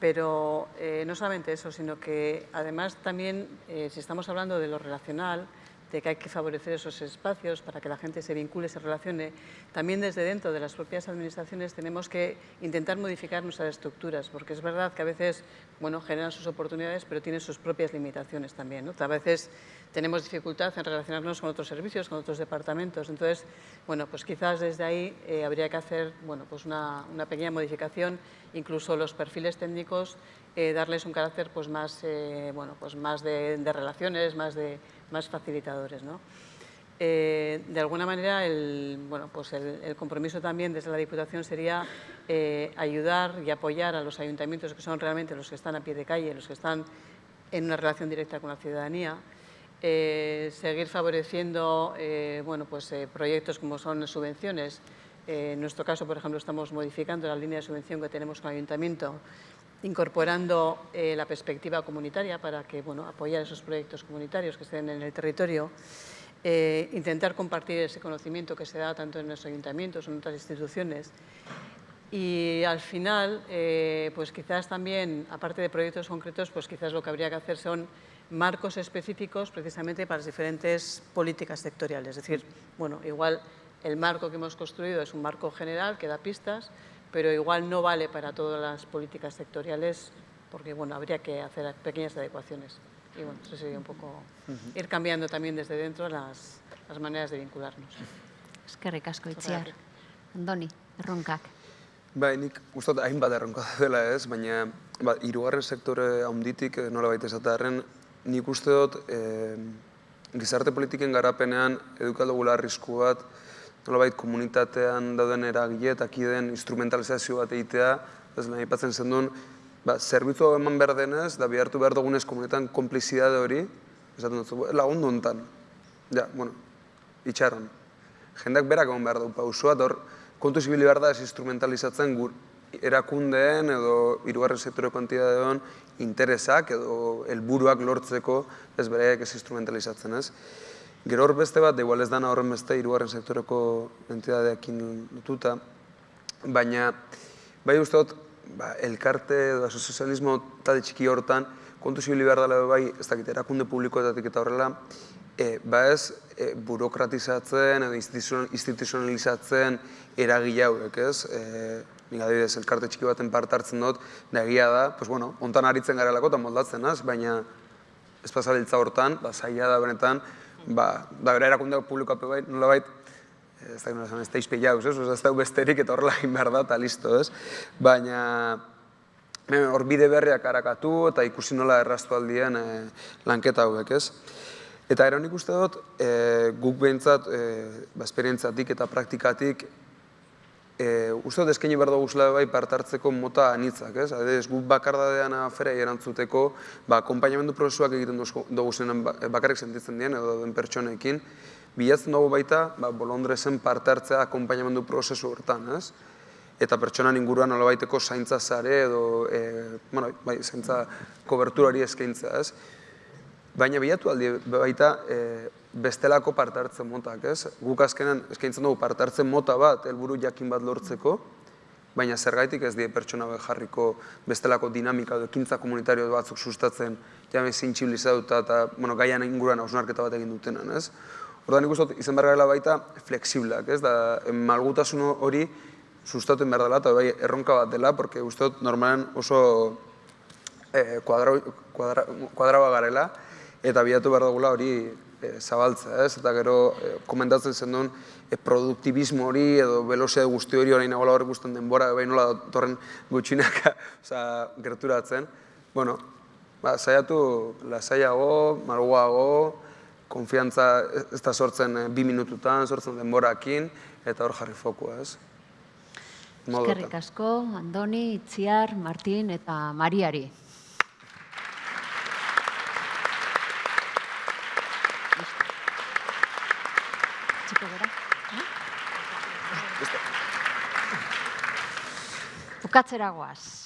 Pero eh, no solamente eso, sino que además también, eh, si estamos hablando de lo relacional, de que hay que favorecer esos espacios para que la gente se vincule, se relacione. También desde dentro de las propias administraciones tenemos que intentar modificar nuestras estructuras, porque es verdad que a veces bueno, generan sus oportunidades, pero tienen sus propias limitaciones también. A veces tenemos dificultad en relacionarnos con otros servicios, con otros departamentos. Entonces, bueno, pues quizás desde ahí eh, habría que hacer bueno, pues una, una, pequeña modificación, incluso los perfiles técnicos, eh, darles un carácter pues más, eh, bueno, pues más de, de relaciones, más de más facilitadores. ¿no? Eh, de alguna manera, el, bueno, pues el, compromiso también desde la Diputación sería eh, ayudar y apoyar a los ayuntamientos que son realmente los que están a pie de calle, los que están en una relación directa con la ciudadanía, eh, seguir favoreciendo bueno, pues, proyectos como son subvenciones. en nuestro caso, por ejemplo, estamos modificando la línea de subvención que tenemos con el ayuntamiento incorporando eh, la perspectiva comunitaria para que, bueno, apoyar esos proyectos comunitarios que estén en el territorio, eh, intentar compartir ese conocimiento que se da tanto en los ayuntamientos en otras instituciones y al final, eh, pues quizás también, aparte de proyectos concretos, pues quizás lo que habría que hacer son marcos específicos precisamente para las diferentes políticas sectoriales. Es decir, bueno, igual el marco que hemos construido es un marco general que da pistas, pero igual no vale para todas las políticas sectoriales porque bueno, habría que hacer pequeñas adecuaciones. Y bueno, eso sería un poco ir cambiando también desde dentro las, las maneras de vincularnos. Es que ricasco, Itziar. Andoni, erronkak. Bai, nik uste dut hainbat erronka dela ez, baina ba, irugarren sektore haunditik eh, nola baita esatearen, nik uste dut eh, gizarte politiken garapenean edukaldugula arrisku bat, nolabait komunitatean dauden eragile eta kideen instrumentalizazio bat egitea, ez nahi patzen zen duen, ba, zerbitzu eman behar denez, da bihartu behar dugunez komunitatean komplizidade hori, esaten dut, lagundu hontan. Ja, bueno, itxaron. Jendak berak eman behar du pausua, hor, kontu zibili behar da ez instrumentalizatzen gur erakundeen edo irugarren sektoreko hon interesak edo helburuak lortzeko ez bereak ez instrumentalizatzen ez. Gero hor beste bat, igual ez dana horren beste, irugarren sektoreko entidadeakin lotuta, baina, bai uste dut, ba, elkarte edo asozializmo talde txiki hortan, kontu zibili behar dela bai, ez dakit, erakunde publikoetatik eta horrela, e, ba ez, e, burokratizatzen edo instituzionalizatzen eragile hauek, ez? E, nik adibidez, elkarte txiki baten parte hartzen dut, da egia da, pues bueno, ontan aritzen garelako eta moldatzen, az? baina ez pasabiltza hortan, ba, zaila da benetan, ba, da bera erakunde publikoa bai, nola bait, ez da, ez da izpe jauz, ez, ez da besterik eta horrela egin behar da, eta listo, ez. Baina, hor bide berriak harakatu eta ikusi nola erraztu aldien e, lanketa hauek, ez. Eta ero nik uste dut, e, guk behintzat, e, ba, esperientzatik eta praktikatik, e, uste dut eskaini behar dugu bai partartzeko mota anitzak, ez? Adez, guk bakardadean afera erantzuteko, ba, akompainamendu prozesuak egiten dugu zenen ba, bakarrik sentitzen dien, edo den pertsonekin, bilatzen dugu baita, ba, bolondrezen partartzea akompainamendu prozesu hortan, ez? Eta pertsonan inguruan baiteko zaintza zare edo, e, bueno, bai, zaintza koberturari eskaintza, ez? Baina bilatu aldi baita, e, bestelako partartzen motak, ez? Guk azkenan eskaintzen dugu partartzen mota bat, helburu jakin bat lortzeko, baina zergaitik ez die pertsona behar jarriko bestelako dinamika edo ekintza komunitario batzuk sustatzen jame zintxibilizatuta eta bueno, gaian inguruan hausnarketa bat egin dutenan, ez? Ordan nik uste izan baita flexiblak, ez? Da, malgutasun hori sustatu behar dela eta bai erronka bat dela, porque uste dut normalen oso eh, kuadraua garela, eta bilatu behar dugula hori e, zabaltza, ez? Eta gero e, komentatzen zen duen e, produktibismo hori edo velozia guzti hori hori nagoela horrek guztien denbora, bai nola torren gutxinaka (laughs) oza, gerturatzen. Bueno, ba, zaiatu lasaiago, malguago, konfiantza ez da sortzen bi minututan, sortzen denborakin, eta hor jarri fokua, ez? Eskerrik asko, Andoni, Itziar, Martin eta Mariari. Bukatzera goaz.